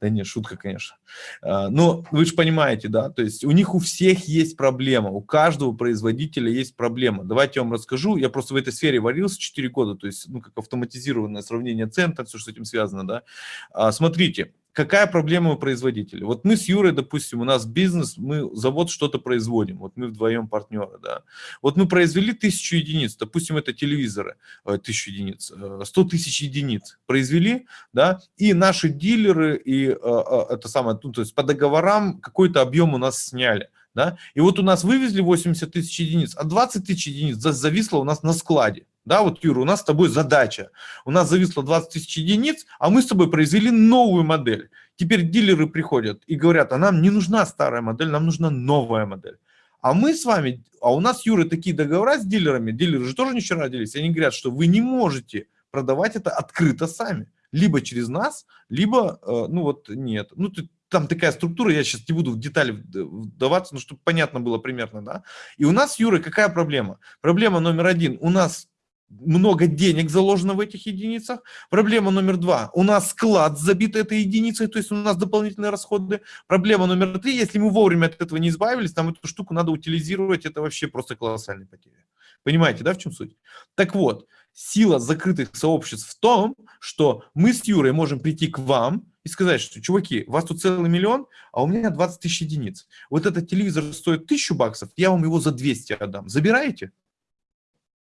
Да нет, шутка, конечно. А, но вы же понимаете, да, то есть у них у всех есть проблема, у каждого производителя есть проблема. Давайте я вам расскажу, я просто в этой сфере варился 4 года, то есть, ну, как автоматизированное сравнение цен, все, что с этим связано, да. А, смотрите, какая проблема у производителя? Вот мы с Юрой, допустим, у нас бизнес, мы завод что-то производим, вот мы вдвоем партнеры, да. Вот мы произвели тысячу единиц, допустим, это телевизоры, э, тысячу единиц, 100 э, тысяч единиц произвели, да, и наши дилеры, и э, это самое, ну, то есть по договорам какой-то объем у нас сняли. Да? И вот у нас вывезли 80 тысяч единиц, а 20 тысяч единиц зависло у нас на складе. Да, вот, Юра, у нас с тобой задача. У нас зависло 20 тысяч единиц, а мы с тобой произвели новую модель. Теперь дилеры приходят и говорят, а нам не нужна старая модель, нам нужна новая модель. А мы с вами, а у нас, Юра, такие договора с дилерами, дилеры же тоже вчера родились, они говорят, что вы не можете продавать это открыто сами. Либо через нас, либо, э, ну вот, нет. Ну, ты, там такая структура, я сейчас не буду в детали вдаваться, но чтобы понятно было примерно, да. И у нас, Юра, какая проблема? Проблема номер один, у нас много денег заложено в этих единицах. Проблема номер два. У нас склад забит этой единицей, то есть у нас дополнительные расходы. Проблема номер три. Если мы вовремя от этого не избавились, нам эту штуку надо утилизировать, это вообще просто колоссальная потеря. Понимаете, да, в чем суть? Так вот, сила закрытых сообществ в том, что мы с Юрой можем прийти к вам и сказать, что, чуваки, у вас тут целый миллион, а у меня 20 тысяч единиц. Вот этот телевизор стоит тысячу баксов, я вам его за 200 отдам. Забираете?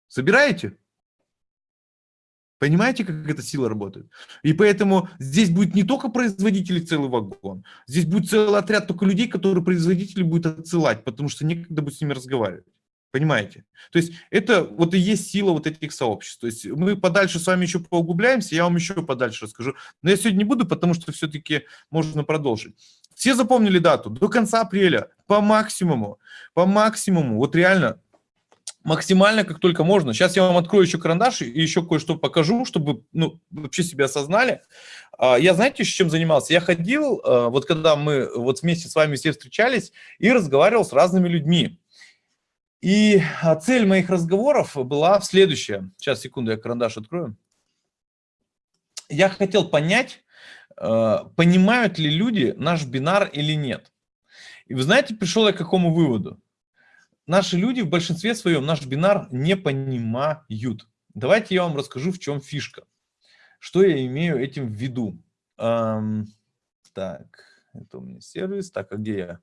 Забираете? Понимаете, как эта сила работает? И поэтому здесь будет не только производители целый вагон, здесь будет целый отряд только людей, которые производители будут отсылать, потому что некогда будет с ними разговаривать. Понимаете? То есть это вот и есть сила вот этих сообществ. То есть мы подальше с вами еще поуглубляемся, я вам еще подальше расскажу. Но я сегодня не буду, потому что все-таки можно продолжить. Все запомнили дату. До конца апреля. По максимуму. По максимуму. Вот реально максимально, как только можно. Сейчас я вам открою еще карандаш и еще кое-что покажу, чтобы ну, вообще себя осознали. А, Я, знаете, чем занимался? Я ходил, а, вот когда мы вот вместе с вами все встречались, и разговаривал с разными людьми. И а, цель моих разговоров была в следующее. Сейчас, секунду, я карандаш открою. Я хотел понять, понимают ли люди наш бинар или нет. И вы знаете, пришел я к какому выводу? Наши люди в большинстве своем наш бинар не понимают. Давайте я вам расскажу, в чем фишка. Что я имею этим в виду? Ам, так, это у меня сервис. Так, а где я?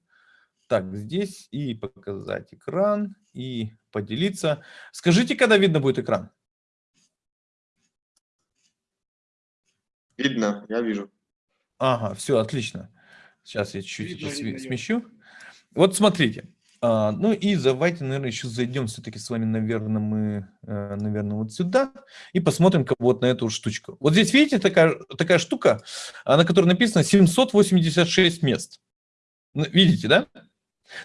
Так, здесь и показать экран, и поделиться. Скажите, когда видно будет экран? Видно, я вижу. Ага, все, отлично. Сейчас я чуть-чуть смещу. Вот смотрите. А, ну и давайте, наверное, еще зайдем все-таки с вами, наверное, мы, э, наверное, вот сюда и посмотрим как вот на эту штучку. Вот здесь, видите, такая, такая штука, а, на которой написано 786 мест. Ну, Видите, да?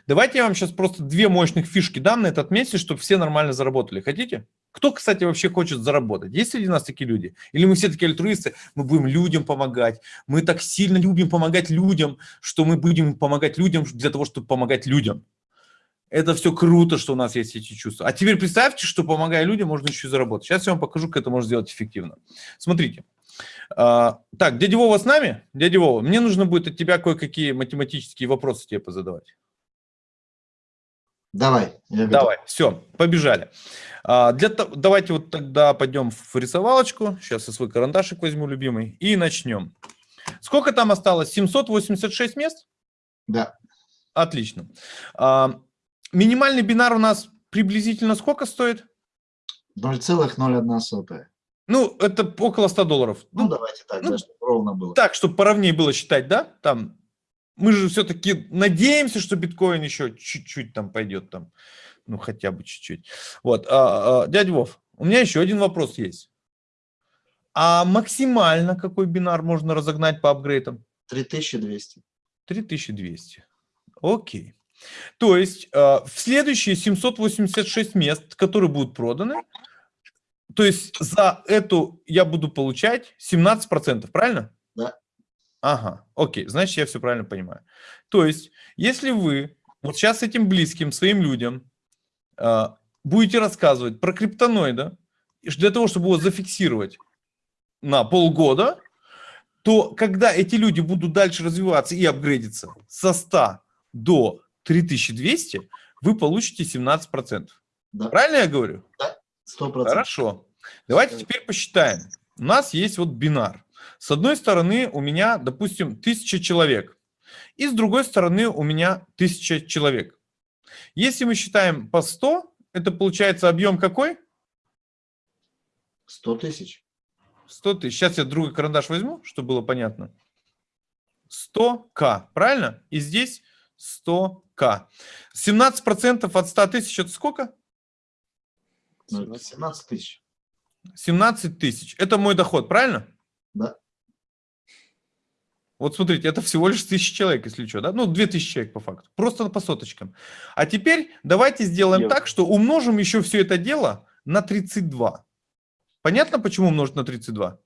Давайте я вам сейчас просто две мощных фишки дам на этот месяц, чтобы все нормально заработали. Хотите? Кто, кстати, вообще хочет заработать? Есть среди нас такие люди? Или мы все такие альтруисты, мы будем людям помогать, мы так сильно любим помогать людям, что мы будем помогать людям для того, чтобы помогать людям. Это все круто, что у нас есть эти чувства. А теперь представьте, что помогая людям, можно еще и заработать. Сейчас я вам покажу, как это можно сделать эффективно. Смотрите. А, так, дядя Вова с нами? Дядя Вова, мне нужно будет от тебя кое-какие математические вопросы тебе позадавать. Давай. я готов. Давай, все, побежали. А, для, давайте вот тогда пойдем в рисовалочку. Сейчас я свой карандашик возьму, любимый, и начнем. Сколько там осталось? 786 мест? Да. Отлично. А, минимальный бинар у нас приблизительно сколько стоит? 0,01 сотая. Ну, это около 100 долларов. Ну, Ну, давайте так, ну, да, чтобы ровно было. так, чтобы поровнее было считать, да? Там, мы же все-таки надеемся, что биткоин еще чуть-чуть там пойдет там. Ну, хотя бы чуть-чуть. Вот, а, а, дядя Вов, у меня еще один вопрос есть. А максимально какой бинар можно разогнать по апгрейдам? 3200. 3200. Окей. То есть э, в следующие 786 мест, которые будут проданы, то есть за эту я буду получать 17%, правильно? Да. Ага, окей, значит, я все правильно понимаю. То есть, если вы вот сейчас этим близким своим людям э, будете рассказывать про криптоноида, для того, чтобы его зафиксировать на полгода, то когда эти люди будут дальше развиваться и апгрейдиться со 100 до 3200, вы получите 17%. Да. Правильно я говорю? 100%. Хорошо. Давайте теперь посчитаем. У нас есть вот бинар. С одной стороны у меня, допустим, 1000 человек. И с другой стороны у меня 1000 человек. Если мы считаем по 100, это получается объем какой? 100 тысяч. 100 тысяч. Сейчас я другой карандаш возьму, чтобы было понятно. 100к, правильно? И здесь 100к. 17% от 100 тысяч это сколько? Ну, это 17 тысяч. 17 тысяч. Это мой доход, правильно? Да. Вот смотрите, это всего лишь тысяча человек, если что, да? Ну, 2000 человек по факту. Просто по соточкам. А теперь давайте сделаем Евро. так, что умножим еще все это дело на 32. Понятно, почему умножить на 32?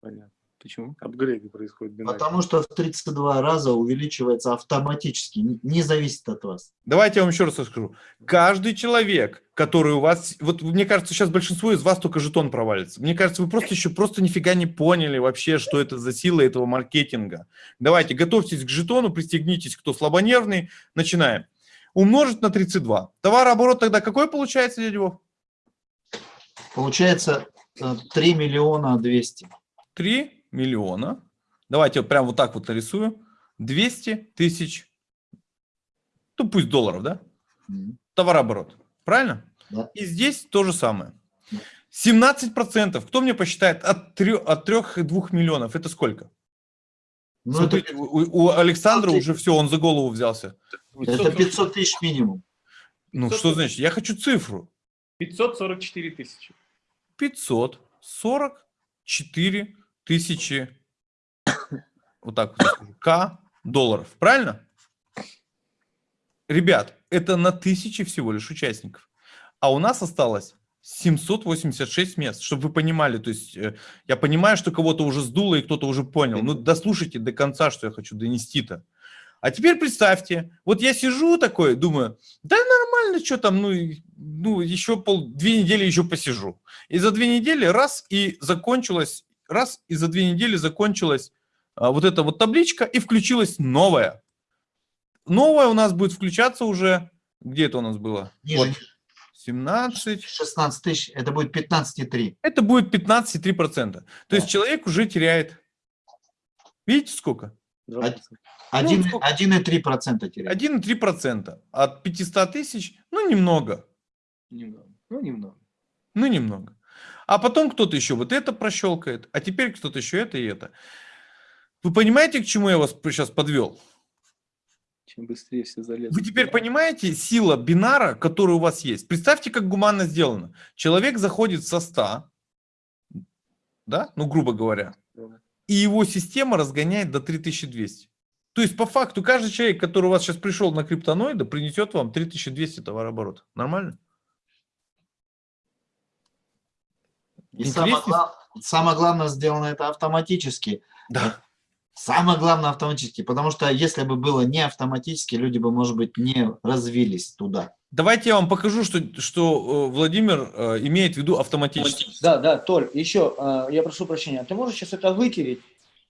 Понятно. Почему? Апгрейды происходят бинарно. Потому что в 32 раза увеличивается автоматически, не- зависит от вас. Давайте я вам еще раз расскажу. Каждый человек, который у вас... Вот мне кажется, сейчас большинство из вас только жетон провалится. Мне кажется, вы просто еще просто нифига не поняли вообще, что это за сила этого маркетинга. Давайте, готовьтесь к жетону, пристегнитесь, кто слабонервный. Начинаем. Умножить на 32. Товарооборот тогда какой получается, дядя Вов? Получается э, 3 миллиона 200. 3 миллиона. Давайте вот прям вот так вот нарисую. 200 тысяч, ну пусть долларов, да? Товарооборот. Правильно? Да. И здесь то же самое. Да. 17%. Кто мне посчитает от 3, от 3-2 миллионов? Это сколько? Ну, Смотрите, это, у, у Александра 500 уже все, он за голову взялся. это 500 тысяч минимум. Ну, 500 что значит? Я хочу цифру. 544 тысячи. 544 тысячи, вот так вот К долларов, правильно? Ребят, это на тысячи всего лишь участников. А у нас осталось 786 мест, чтобы вы понимали. То есть э, я понимаю, что кого-то уже сдуло и кто-то уже понял. Ну, дослушайте до конца, что я хочу донести-то. А теперь представьте, вот я сижу такой, думаю, да нормально, что там, ну, ну еще пол, две недели еще посижу. И за две недели раз и закончилась, раз и за две недели закончилась а, вот эта вот табличка и включилась новая. Новая у нас будет включаться уже, где это у нас было? Ниже, Вот, ниже. 17, 16 тысяч, это будет 15,3. это будет 15,3%. То есть Да. человек уже теряет, видите сколько? Два Од- процента. Один- Ну, сколько? 1,3% теряет. 1,3%. От 500 тысяч, ну, немного. Немного. Ну, немного. Ну, немного. А потом кто-то еще вот это прощелкает, а теперь кто-то еще это и это. Вы понимаете, к чему я вас сейчас подвел? Чем быстрее все залезут. Вы теперь понимаете сила бинара, которая у вас есть? Представьте, как гуманно сделано. Человек заходит со 100, да, ну, грубо говоря, и его система разгоняет до 3200. То есть, по факту, каждый человек, который у вас сейчас пришел на криптоноиды, принесет вам 3200 товарооборота. Нормально? И самое, глав- самое главное, сделано это автоматически. Да. Самое главное автоматически, потому что если бы было не автоматически, люди бы, может быть, не развились туда. Давайте я вам покажу, что, что э, Владимир э, имеет в виду автоматически. Да, да, Толь, еще, э, я прошу прощения, ты можешь сейчас это вытереть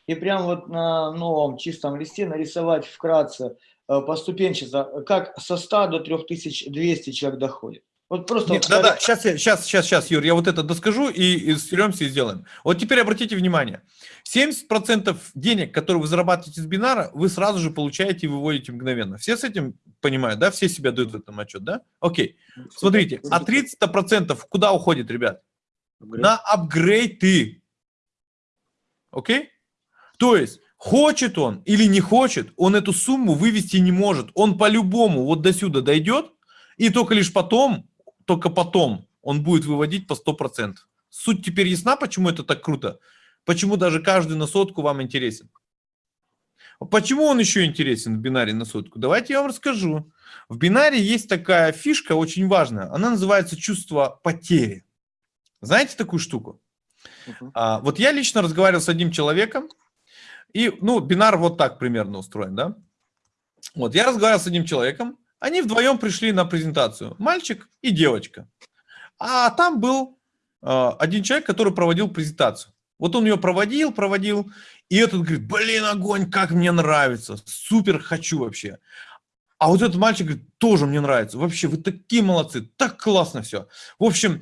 и прям вот на новом чистом листе нарисовать вкратце поступенчато, как со 100 до 3200 человек доходит? Вот просто... Нет, да, да, сейчас, сейчас, сейчас, сейчас, Юр, я вот это доскажу и, и стеремся и сделаем. Вот теперь обратите внимание. 70% денег, которые вы зарабатываете с бинара, вы сразу же получаете и выводите мгновенно. Все с этим понимают, да? Все себя дают в этом отчет, да? Окей. Смотрите, а 30% куда уходит, ребят? Апгрейд. На апгрейды. Окей? То есть, хочет он или не хочет, он эту сумму вывести не может. Он по-любому вот до сюда дойдет, и только лишь потом, только потом он будет выводить по 100%. Суть теперь ясна, почему это так круто? Почему даже каждый на сотку вам интересен? Почему он еще интересен в бинаре на сотку? Давайте я вам расскажу. В бинаре есть такая фишка очень важная. Она называется чувство потери. Знаете такую штуку? Мгм. А, вот я лично разговаривал с одним человеком, и, ну, бинар вот так примерно устроен, да? Вот, я разговаривал с одним человеком, они вдвоем пришли на презентацию, мальчик и девочка. А там был а, один человек, который проводил презентацию. Вот он ее проводил, проводил, и этот говорит, блин, огонь, как мне нравится, супер хочу вообще. А вот этот мальчик говорит, тоже мне нравится, вообще, вы такие молодцы, так классно все. В общем,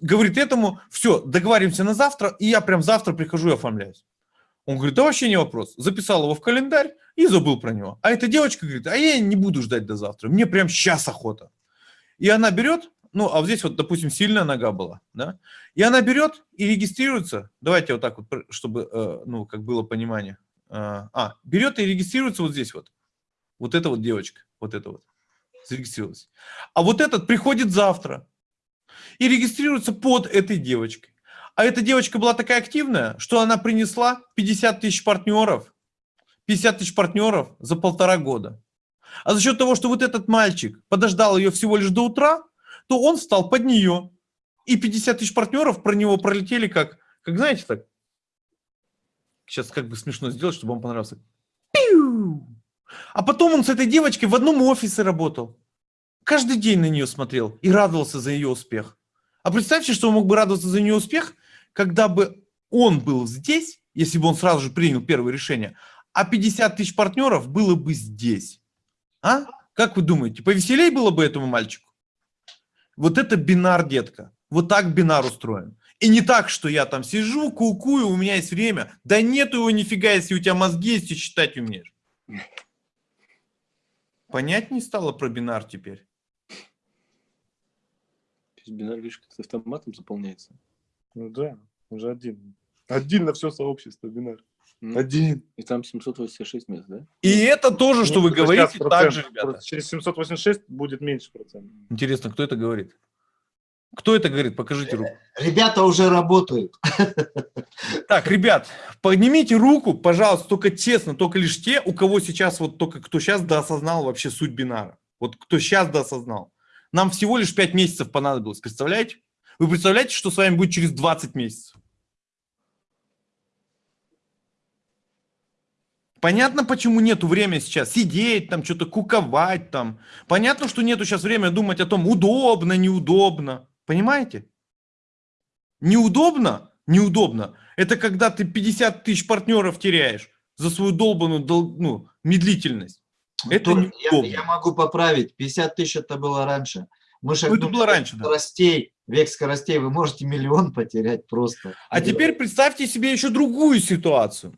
говорит этому, все, договариваемся на завтра, и я прям завтра прихожу и оформляюсь. Он говорит, да вообще не вопрос. Записал его в календарь и забыл про него. А эта девочка говорит, а я не буду ждать до завтра, мне прям сейчас охота. И она берет, ну, а здесь вот, допустим, сильная нога была, да, и она берет и регистрируется, давайте вот так вот, чтобы, э, ну, как было понимание. А, а, берет и регистрируется вот здесь вот. Вот эта вот девочка, вот эта вот, зарегистрировалась. А вот этот приходит завтра и регистрируется под этой девочкой. А эта девочка была такая активная, что она принесла 50 тысяч партнеров, 50 тысяч партнеров за полтора года. А за счет того, что вот этот мальчик подождал ее всего лишь до утра, то он встал под нее. И 50 тысяч партнеров про него пролетели как, как знаете, так. Сейчас как бы смешно сделать, чтобы вам понравился. А потом он с этой девочкой в одном офисе работал. Каждый день на нее смотрел и радовался за ее успех. А представьте, что он мог бы радоваться за нее успех, когда бы он был здесь, если бы он сразу же принял первое решение, а 50 тысяч партнеров было бы здесь. А? Как вы думаете, повеселей было бы этому мальчику? Вот это бинар, детка. Вот так бинар устроен. И не так, что я там сижу, кукую, у меня есть время. Да нету его нифига, если у тебя мозги есть и считать умеешь. Понять не стало про бинар теперь? То есть бинар, видишь, как с автоматом заполняется. Ну да, уже один. Один на все сообщество, бинар. Один. И там 786 мест, да? И это тоже, что Ну, вы говорите, сейчас так же, ребята. Через 786 будет меньше процентов. Интересно, кто это говорит? Кто это говорит? Покажите руку. Ребята уже работают. Так, ребят, поднимите руку, пожалуйста, только честно, только лишь те, у кого сейчас, вот только кто сейчас доосознал вообще суть бинара. Вот кто сейчас доосознал. Нам всего лишь 5 месяцев понадобилось, представляете? Вы представляете, что с вами будет через 20 месяцев? Понятно, почему нету времени сейчас сидеть, там что-то куковать там. Понятно, что нету сейчас времени думать о том, удобно, неудобно. Понимаете? Неудобно? Неудобно. Это когда ты 50 тысяч партнеров теряешь за свою долбанную дол- ну, медлительность. Это Тут я, неудобно. я могу поправить. 50 тысяч это было раньше. Мы Ну, это было раньше, да. скоростей, век скоростей. Вы можете миллион потерять просто. А теперь представьте себе еще другую ситуацию.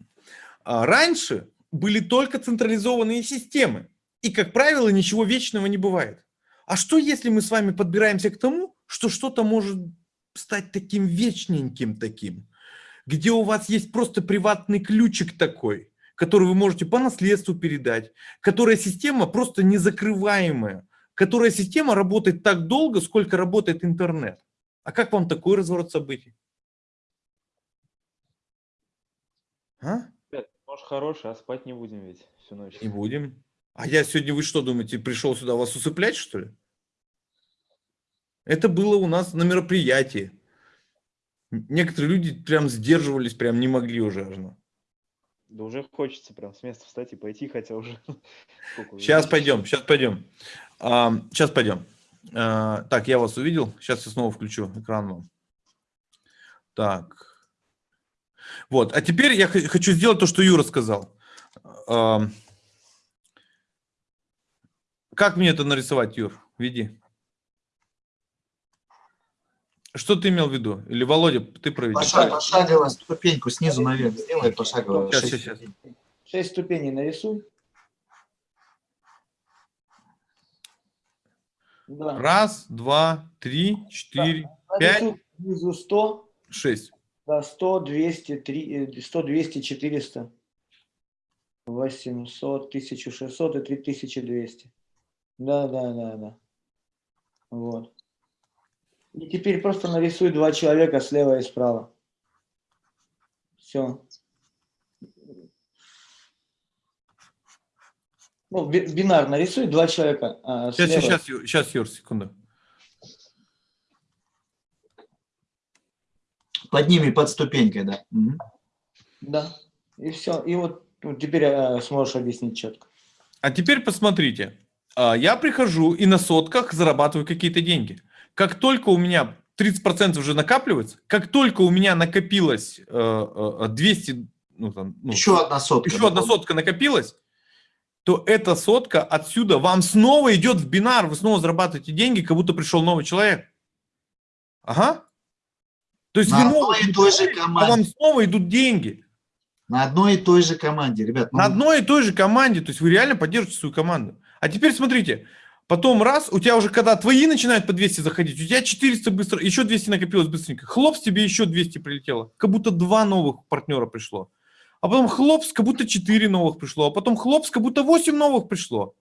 А, Раньше были только централизованные системы. И, как правило, ничего вечного не бывает. А что, если мы с вами подбираемся к тому, что что-то может стать таким вечненьким таким, где у вас есть просто приватный ключик такой, который вы можете по наследству передать, которая система просто незакрываемая, которая система работает так долго, сколько работает интернет. А как вам такой разворот событий? А? Может хороший, а спать не будем ведь всю ночь. Не будем. А я сегодня, вы что думаете, пришел сюда вас усыплять, что ли? Это было у нас на мероприятии. Некоторые люди прям сдерживались, прям не могли уже. аж, ну. Да уже хочется прям с места встать и пойти, хотя уже... Сейчас пойдем, сейчас пойдем. сейчас пойдем. А, так, я вас увидел. Сейчас я снова включу экран вам. Так. Вот. А теперь я хочу сделать то, что Юра сказал. Как мне это нарисовать, Юр? Веди. Что ты имел в виду? Или Володя, ты проведи. Поша- Пошагово ступеньку снизу наверх сделай пошагово. Щас, Шесть ступеней. Шесть ступеней нарисуй. Да. Раз, два, три, четыре, пять, Нарисуй снизу 100, шесть. Да, 100, 200, 3, 100, 200, 400, 800, 1600 и 3200. Да, да, да, да. Вот. И теперь просто нарисуй два человека слева и справа. Все. Ну, би- бинар нарисуй два человека. а, Сейчас, слева. сейчас, сейчас, Юр, секунду. Под ними, под ступенькой, да. Мгм. Да. И все. И вот ну, теперь э, сможешь объяснить четко. А теперь посмотрите. А, Я прихожу и на сотках зарабатываю какие-то деньги. Как только у меня 30% уже накапливается, как только у меня накопилось э, э, 200, ну, там, ну, Еще одна сотка. еще одна сотка накопилась, то эта сотка отсюда вам снова идет в бинар, вы снова зарабатываете деньги, как будто пришел новый человек. Ага. То есть На одной и той же а вам команде. снова идут деньги. На одной и той же команде, ребят. ну, На одной и той же команде, то есть вы реально поддерживаете свою команду. А теперь смотрите, потом раз, у тебя уже когда твои начинают по 200 заходить, у тебя 400 быстро, еще 200 накопилось быстренько, хлопс, тебе еще 200 прилетело, как будто два новых партнера пришло. А потом хлопс, как будто 4 новых пришло, а потом хлопс, как будто 8 новых пришло.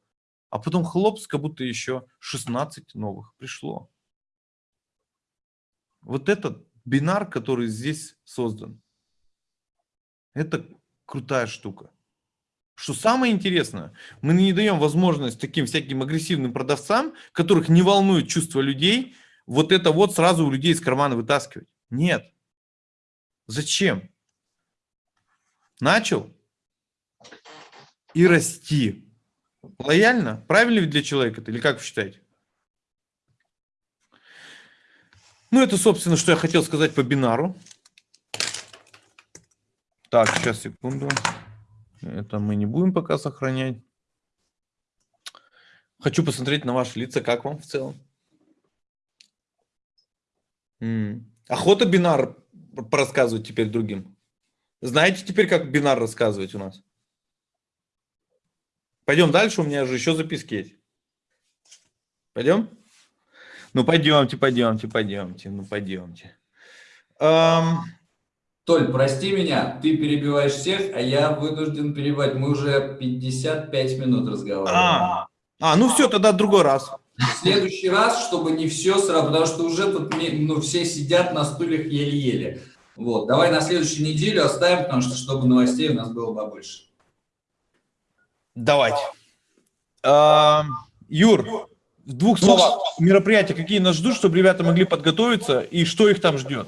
А потом хлопс, как будто еще 16 новых пришло. Вот этот бинар, который здесь создан, это крутая штука. Что самое интересное, мы не даем возможность таким всяким агрессивным продавцам, которых не волнует чувство людей, вот это вот сразу у людей из кармана вытаскивать. Нет. Зачем? Начал и расти. Лояльно? Правильно для человека это? Или как вы считаете? Ну, это, собственно, что я хотел сказать по бинару. Так, сейчас, секунду. Это мы не будем пока сохранять. Хочу посмотреть на ваши лица, как вам в целом. М. Охота бинар порассказывать теперь другим. Знаете теперь, как бинар рассказывать у нас? Пойдем дальше, у меня же еще записки есть. Пойдем? Ну, пойдемте, пойдемте, пойдемте, ну, пойдемте. Ам, Толь, прости меня, ты перебиваешь всех, а я вынужден перебивать. Мы уже 55 минут разговариваем. а, а, ну все, тогда другой раз. В следующий раз, чтобы не все сразу, потому что уже тут ну, все сидят на стульях еле-еле. Вот, давай на следующую неделю оставим, потому что чтобы новостей у нас было побольше. Давайте. А, Юр, в двух словах, мероприятия какие нас ждут, чтобы ребята могли подготовиться, и что их там ждет?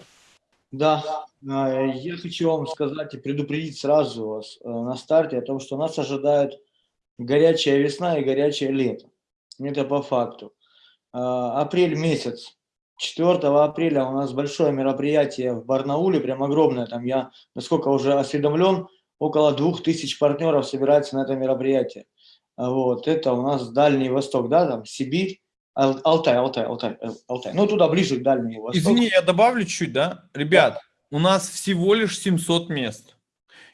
Да, э, я хочу вам сказать и предупредить сразу вас э, на старте о том, что нас ожидает горячая весна и горячее лето. Это по факту. Э, Апрель месяц. 4 апреля у нас большое мероприятие в Барнауле, прям огромное. Там я, насколько уже осведомлен, около 2000 партнеров собирается на это мероприятие. А Вот, это у нас Дальний Восток, да, там Сибирь, Ал- Алтай, Алтай, Алтай, Алтай. Ну, туда ближе к Дальнему Востоку. Извини, я добавлю чуть, да? Ребят, у нас всего лишь 700 мест.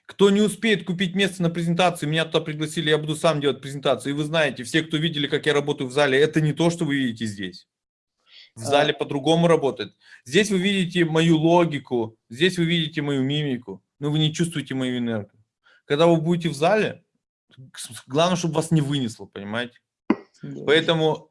Кто не успеет купить место на презентацию, меня туда пригласили, я буду сам делать презентацию. И вы знаете, все, кто видели, как я работаю в зале, это не то, что вы видите здесь. В А. зале по-другому работает. Здесь вы видите мою логику, здесь вы видите мою мимику, но вы не чувствуете мою энергию. Когда вы будете в зале, главное, чтобы вас не вынесло, понимаете? Да. Поэтому,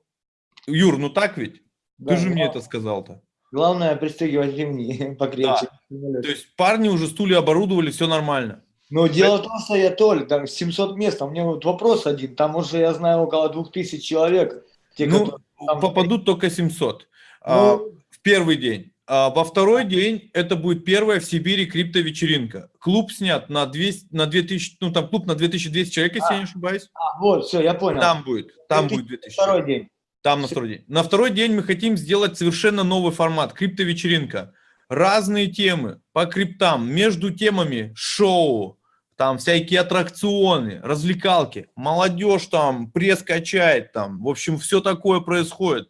Юр, ну так ведь? Да, Ты же мне глав- это сказал-то. Главное пристегивать ремни покрепче. То есть парни уже стулья оборудовали, все нормально. Но дело в том, что я Толь, там 700 мест, а у меня вот вопрос один, там уже я знаю около 2000 человек. Те, ну, которые там- попадут только 700 а, Ну, в первый день. А во второй день это будет первая в Сибири криптовечеринка. Клуб снят на 200, на 2000, ну там клуб на 2200 человек, если я не ошибаюсь. а, вот, все, я понял. Там будет, там 2000 будет 2000 Второй день. Там на второй день. На второй день мы хотим сделать совершенно новый формат. Криптовечеринка. Разные темы по криптам. Между темами шоу, там всякие аттракционы, развлекалки. Молодежь там пресс качает там. В общем, все такое происходит.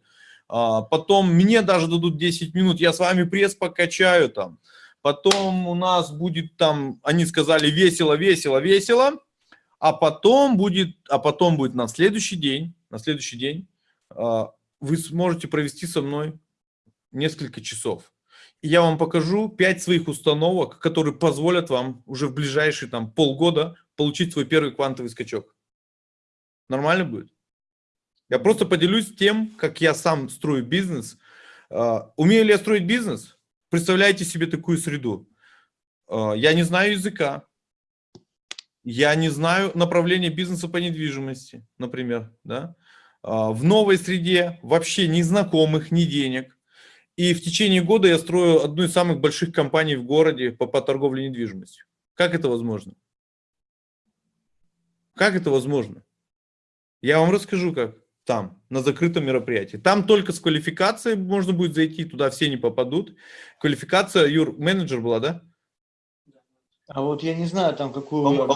А, Потом мне даже дадут 10 минут, я с вами пресс покачаю там. Потом у нас будет там, они сказали весело, весело, весело. А потом будет, а потом будет на следующий день, на следующий день а, вы сможете провести со мной несколько часов. И я вам покажу 5 своих установок, которые позволят вам уже в ближайшие там полгода получить свой первый квантовый скачок. Нормально будет? Я просто поделюсь тем, как я сам строю бизнес. А, Умею ли я строить бизнес? Представляете себе такую среду. А, Я не знаю языка. Я не знаю направления бизнеса по недвижимости, например. Да? А, В новой среде вообще ни знакомых, ни денег. И в течение года я строю одну из самых больших компаний в городе по, по торговле недвижимостью. Как это возможно? Как это возможно? Я вам расскажу, как там, на закрытом мероприятии. Там только с квалификацией можно будет зайти, туда все не попадут. Квалификация, Юр, менеджер была, да? А вот я не знаю, там какую...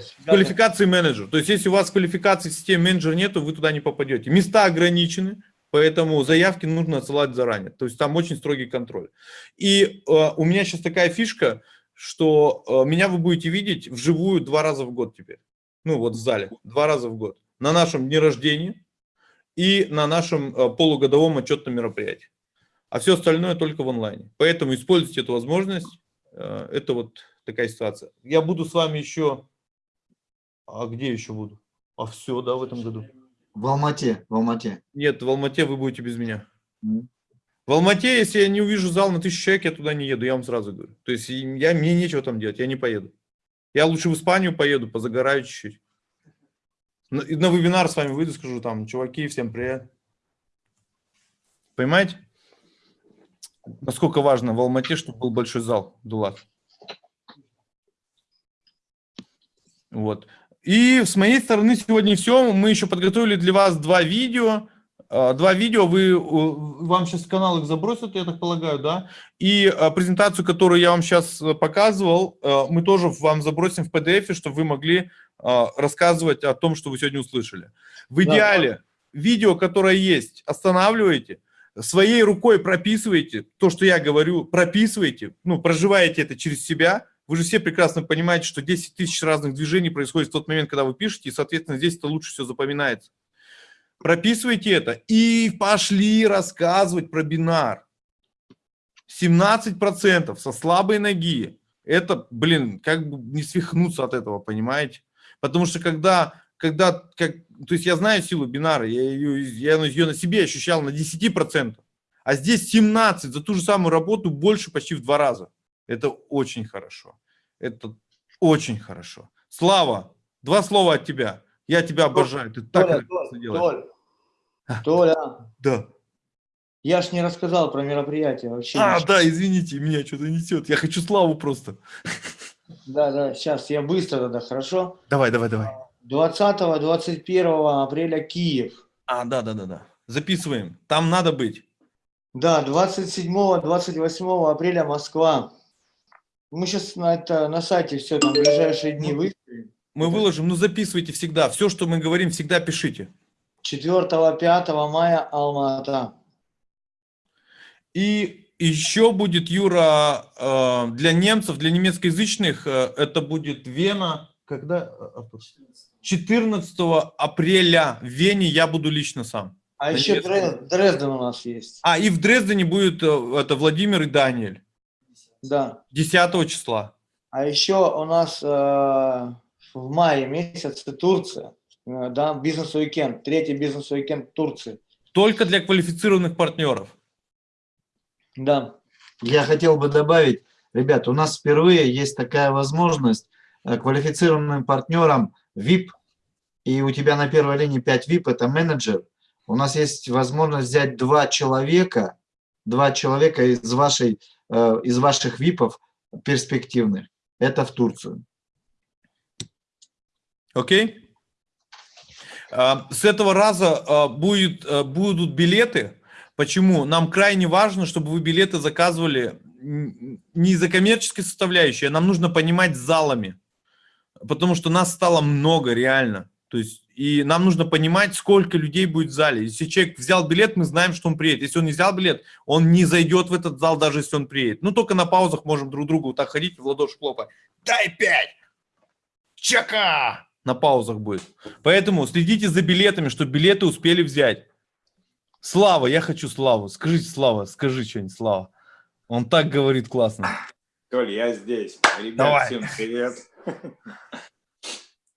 С квалификацией менеджер. То есть, если у вас квалификации в системе менеджер нету, вы туда не попадете. Места ограничены, поэтому заявки нужно отсылать заранее. То есть, там очень строгий контроль. И э, у меня сейчас такая фишка, что э, меня вы будете видеть вживую два раза в год теперь. Ну, вот в зале. Два раза в год. На нашем дне рождения и на нашем э, полугодовом отчетном мероприятии. А все остальное только в онлайне. Поэтому используйте эту возможность. Э, Это вот такая ситуация. Я буду с вами еще... А где еще буду? А все, да, в этом году. В Алмате, в Алмате. Нет, в Алмате вы будете без меня. В Алмате, если я не увижу зал на тысячу человек, я туда не еду, я вам сразу говорю. То есть я, мне нечего там делать, я не поеду. Я лучше в Испанию поеду, позагораю чуть-чуть. На, на вебинар с вами выйду, скажу там, чуваки, всем привет. Понимаете? Насколько важно в Алмате, чтобы был большой зал, Дулат. Вот. И с моей стороны сегодня все. Мы еще подготовили для вас два видео. А, Два видео, вы, э, вам сейчас канал их забросят, я так полагаю, да? И а, презентацию, которую я вам сейчас показывал, э, мы тоже вам забросим в PDF, чтобы вы могли рассказывать о том, что вы сегодня услышали. В Да. идеале видео, которое есть, останавливаете, своей рукой прописываете то, что я говорю, прописываете, ну, проживаете это через себя. Вы же все прекрасно понимаете, что 10 тысяч разных движений происходит в тот момент, когда вы пишете, и, соответственно, здесь это лучше все запоминается. Прописывайте это и пошли рассказывать про бинар. 17% со слабой ноги. Это, блин, как бы не свихнуться от этого, понимаете? Потому что когда когда, как, то есть я знаю силу бинара, я ее, я ее на себе ощущал на 10%, а здесь 17, за ту же самую работу больше почти в два раза. Это очень хорошо. Это очень хорошо. Слава, два слова от тебя. Я тебя обожаю. Ты так Толя, Толь, делаешь. Толь, Толя, Да. я ж не рассказал про мероприятие вообще. А, да, извините, меня что-то несет. Я хочу славу просто. Да, да, сейчас я быстро тогда, хорошо? Давай, давай, давай. 20-21 апреля Киев. А, да, да, да, да. Записываем. Там надо быть. Да, 27-28 апреля Москва. Мы сейчас на, это, на сайте все там ближайшие дни выставим. Мы выложим, ну записывайте всегда. Все, что мы говорим, всегда пишите. 4-5 мая Алма-Ата. И еще будет, Юра, э, для немцев, для немецкоязычных, э, это будет Вена. Когда? э, Артур? 14 апреля в Вене я буду лично сам. А На еще немецком. Дре- Дрезден у нас есть. А, и в Дрездене будет э, это Владимир и Даниэль. Да. 10 числа. А еще у нас э, в мае месяце Турция. Э, да, бизнес-уикенд. Третий бизнес-уикенд Турции. Только для квалифицированных партнеров. Да. Я хотел бы добавить, ребят, у нас впервые есть такая возможность э, квалифицированным партнерам VIP, и у тебя на первой линии 5 VIP, это менеджер. У нас есть возможность взять два человека, два человека из, вашей, э, из ваших ВИПов перспективных. Это в Турцию. Окей? А, С этого раза а, будет, а, будут билеты. Почему? Нам крайне важно, чтобы вы билеты заказывали не из-за коммерческой составляющей, а нам нужно понимать залами. Потому что нас стало много реально. То есть, и нам нужно понимать, сколько людей будет в зале. Если человек взял билет, мы знаем, что он приедет. Если он не взял билет, он не зайдет в этот зал, даже если он приедет. Ну, только на паузах можем друг другу вот так ходить, в ладоши хлопать. Дай пять! Чака! На паузах будет. Поэтому следите за билетами, чтобы билеты успели взять. Слава, я хочу Славу. Скажите, Слава, скажи что-нибудь, Слава. Он так говорит классно. Толь, я здесь. Ребят, Давай. всем привет.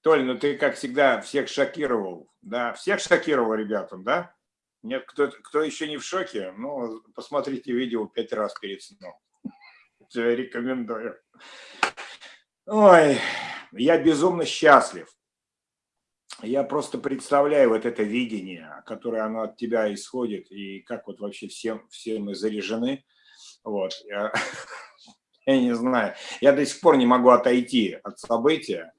Толь, ну ты, как всегда, всех шокировал. Да, всех шокировал ребятам, да? Нет, кто, кто еще не в шоке, ну, посмотрите видео пять раз перед сном. Рекомендую. Ой, я безумно счастлив. Я просто представляю вот это видение, которое оно от тебя исходит, и как вот вообще все, все мы заряжены. Вот. Я, я не знаю. Я до сих пор не могу отойти от события.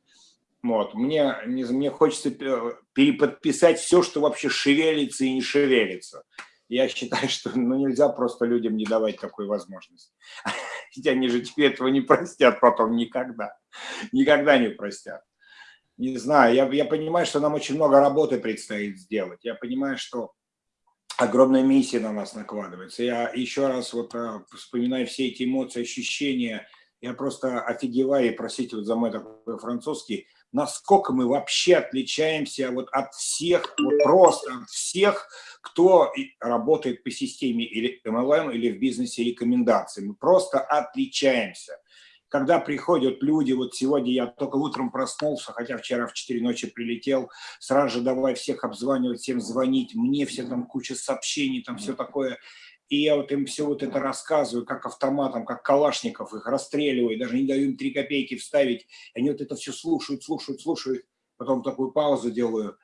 Вот. Мне, не- мне хочется пе- переподписать все, что вообще шевелится и не шевелится. Я считаю, что ну, нельзя просто людям не давать такой возможности. Ведь они же тебе этого не простят потом никогда. Никогда не простят. Не знаю, я, я понимаю, что нам очень много работы предстоит сделать. Я понимаю, что огромная миссия на нас накладывается. Я еще раз вот а, вспоминаю все эти эмоции, ощущения. Я просто офигеваю, и простите вот за мой такой французский, насколько мы вообще отличаемся вот от всех, вот просто от всех, кто работает по системе или MLM, или в бизнесе рекомендаций. Мы просто отличаемся. Когда приходят люди, вот сегодня я только утром проснулся, хотя вчера в 4 ночи прилетел, сразу же давай всех обзванивать, всем звонить, мне все там куча сообщений, там все такое. И я вот им все вот это рассказываю, как автоматом, как калашников, их расстреливаю, даже не даю им три копейки вставить. Они вот это все слушают, слушают, слушают. Потом такую паузу делаю.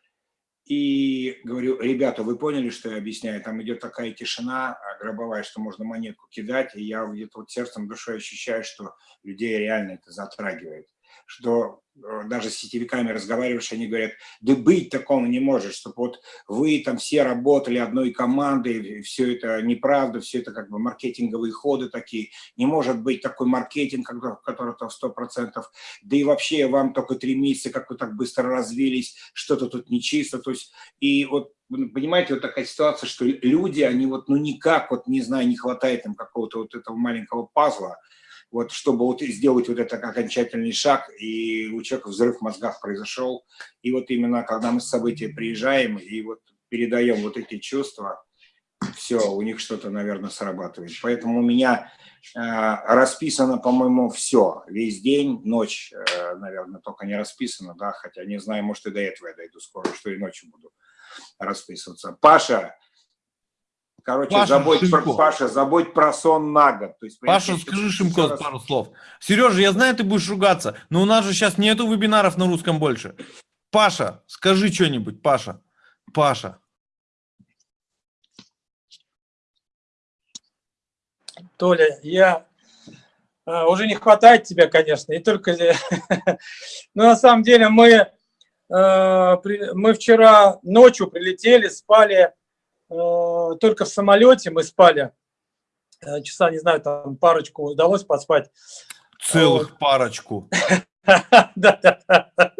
И говорю, ребята, вы поняли, что я объясняю? Там идет такая тишина а, гробовая, что можно монетку кидать, и я где-то вот сердцем, душой ощущаю, что людей реально это затрагивает. Что даже с сетевиками разговариваешь, они говорят, да быть такого не может, чтобы вот вы там все работали одной командой, все это неправда, все это как бы маркетинговые ходы такие, не может быть такой маркетинг, который- который то в 100%, да и вообще вам только три месяца, как вы так быстро развились, что-то тут нечисто, то есть, и вот, вы понимаете, вот такая ситуация, что люди, они вот, ну никак, вот, не знаю, не хватает им какого-то вот этого маленького пазла, вот, чтобы вот сделать вот этот окончательный шаг, и у человека взрыв в мозгах произошел, и вот именно когда мы с события приезжаем и вот передаем вот эти чувства, все, у них что-то, наверное, срабатывает. Поэтому у меня э, расписано, по-моему, все. Весь день, ночь, э, наверное, только не расписано, да, хотя не знаю, может, и до этого я дойду скоро, что и ночью буду расписываться. Паша, короче, Паша забудь, про. Паша, забудь про сон на год. То есть, Паша, скажи Шимко раз- пару слов. Сережа, я знаю, ты будешь ругаться, но у нас же сейчас нету вебинаров на русском больше. Паша, скажи что-нибудь, Паша. Паша. Толя, я а, уже не хватает тебя, конечно, и только... Но на самом деле мы, при- мы вчера ночью прилетели, спали только в самолете, мы спали э, часа, не знаю, там парочку удалось поспать. Целых парочку. Да, да, да.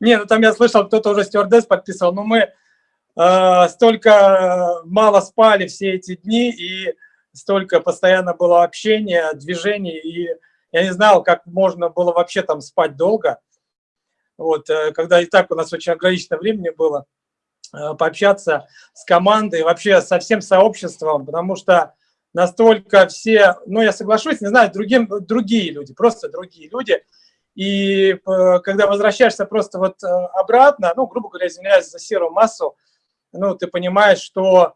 Не, ну там я слышал, кто-то уже стюардесс подписывал, но мы э, столько мало спали все эти дни, и столько постоянно было общения, движений, и я не знал, как можно было вообще там спать долго. Вот, э, когда и так у нас очень ограниченное времени было, э, пообщаться с командой, вообще со всем сообществом, потому что настолько все, ну, я соглашусь, не знаю, другим, другие люди, просто другие люди. И э, когда возвращаешься просто вот э, обратно, ну, грубо говоря, извиняюсь за серую массу, ну, ты понимаешь, что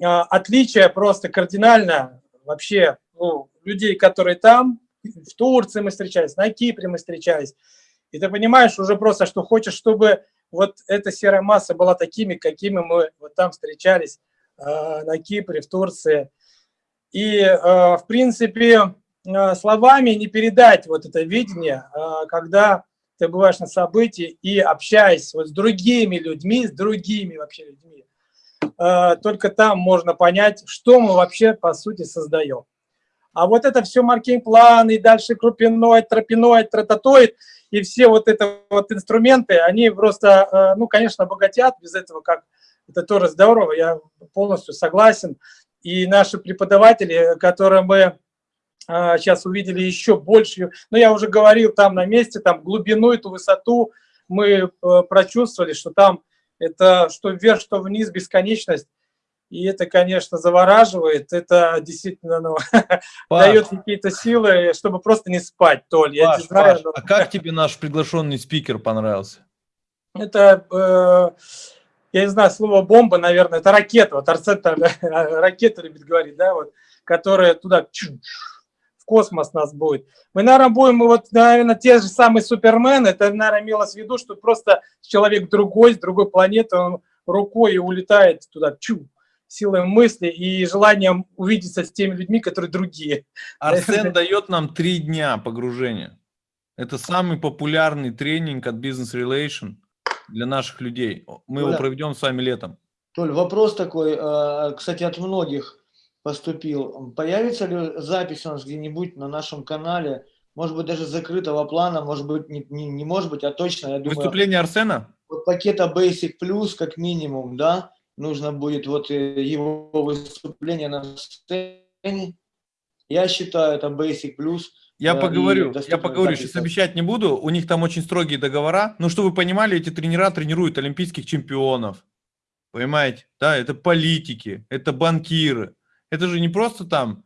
э, отличие просто кардинально вообще ну, людей, которые там, в Турции мы встречались, на Кипре мы встречались, и ты понимаешь уже просто, что хочешь, чтобы вот эта серая масса была такими, какими мы вот там встречались э, на Кипре, в Турции. И, э, в принципе, э, словами не передать вот это видение, когда ты бываешь на событии и общаясь вот с другими людьми, с другими вообще людьми, только там можно понять, что мы вообще по сути создаем. А вот это все маркетинг-план и дальше крупиноид, тропиноид, тротатоид и все вот это вот инструменты, они просто, э, ну, конечно, обогатят без этого, как это тоже здорово, я полностью согласен. И наши преподаватели, которые мы сейчас увидели еще больше, ну, я уже говорил там на месте, там глубину, эту высоту мы э, прочувствовали, что там это что вверх, что вниз, бесконечность. И это, конечно, завораживает, это действительно ну, Паш, дает какие-то силы, чтобы просто не спать, Толь. Я Паш, не знаю, Паш, но а как тебе наш приглашенный спикер понравился? это, э, я не знаю, слово бомба, наверное, это ракета, вот Арсен там, ракета любит говорить, да, вот, которая туда в космос нас будет. Мы, наверное, будем, вот, наверное, те же самые супермены, это, наверное, имелось в виду, что просто человек другой, с другой планеты, он рукой улетает туда, чу, силой мысли и желанием увидеться с теми людьми, которые другие. Арсен дает нам три дня погружения. Это самый популярный тренинг от Business Relation для наших людей. Мы его Оля. проведем с вами летом. Толь, вопрос такой, э, кстати, от многих поступил. Появится ли запись у нас где-нибудь на нашем канале, может быть, даже закрытого плана, может быть, не, не, не может быть, а точно, я думаю, Выступление Арсена? вот пакета Basic Plus, как минимум, да, нужно будет вот э, его выступление на сцене. Я считаю, это Basic Plus. Я Да, поговорю, я поговорю, запись. сейчас обещать не буду, у них там очень строгие договора. Ну, что вы понимали, эти тренера тренируют олимпийских чемпионов. Понимаете? Да, это политики, это банкиры. Это же не просто там,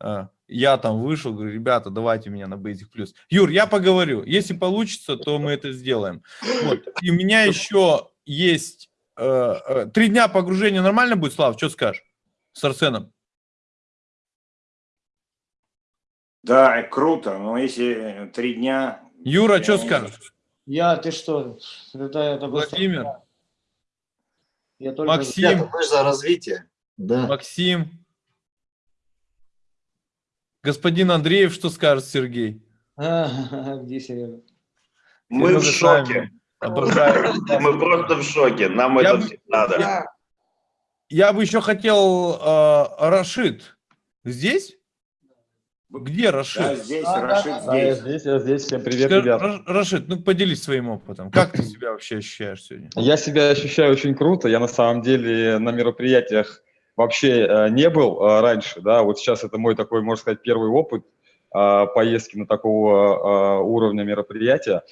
э, я там вышел, говорю, ребята, давайте меня на Basic Plus. Юр, я поговорю, если получится, то мы это сделаем. Вот. И у меня еще есть три дня погружения нормально будет, Слав, что скажешь с Арсеном? Да, круто, но если три дня... Юра, я что не- скажешь? Я, ты что, это, это просто- Владимир, я только... Максим, мы же за развитие. Да. Максим. Господин Андреев, что скажет Сергей? А, где Серега? Мы в шоке. Саймон. Обожаю. Мы просто в шоке. Нам Я это бы- надо. Я бы еще хотел э, Рашид. Здесь? Где Да, Рашид? здесь, Да, да, Рашид да, Да, я здесь. здесь, я здесь. Всем привет, Скажи, ребят. Ра- Рашид, ну поделись своим опытом. Как ты себя вообще ощущаешь сегодня? Я себя ощущаю очень круто. Я на самом деле на мероприятиях вообще э, не был э, раньше, да. Вот сейчас это мой такой, можно сказать, первый опыт э, поездки на такого э, уровня мероприятия.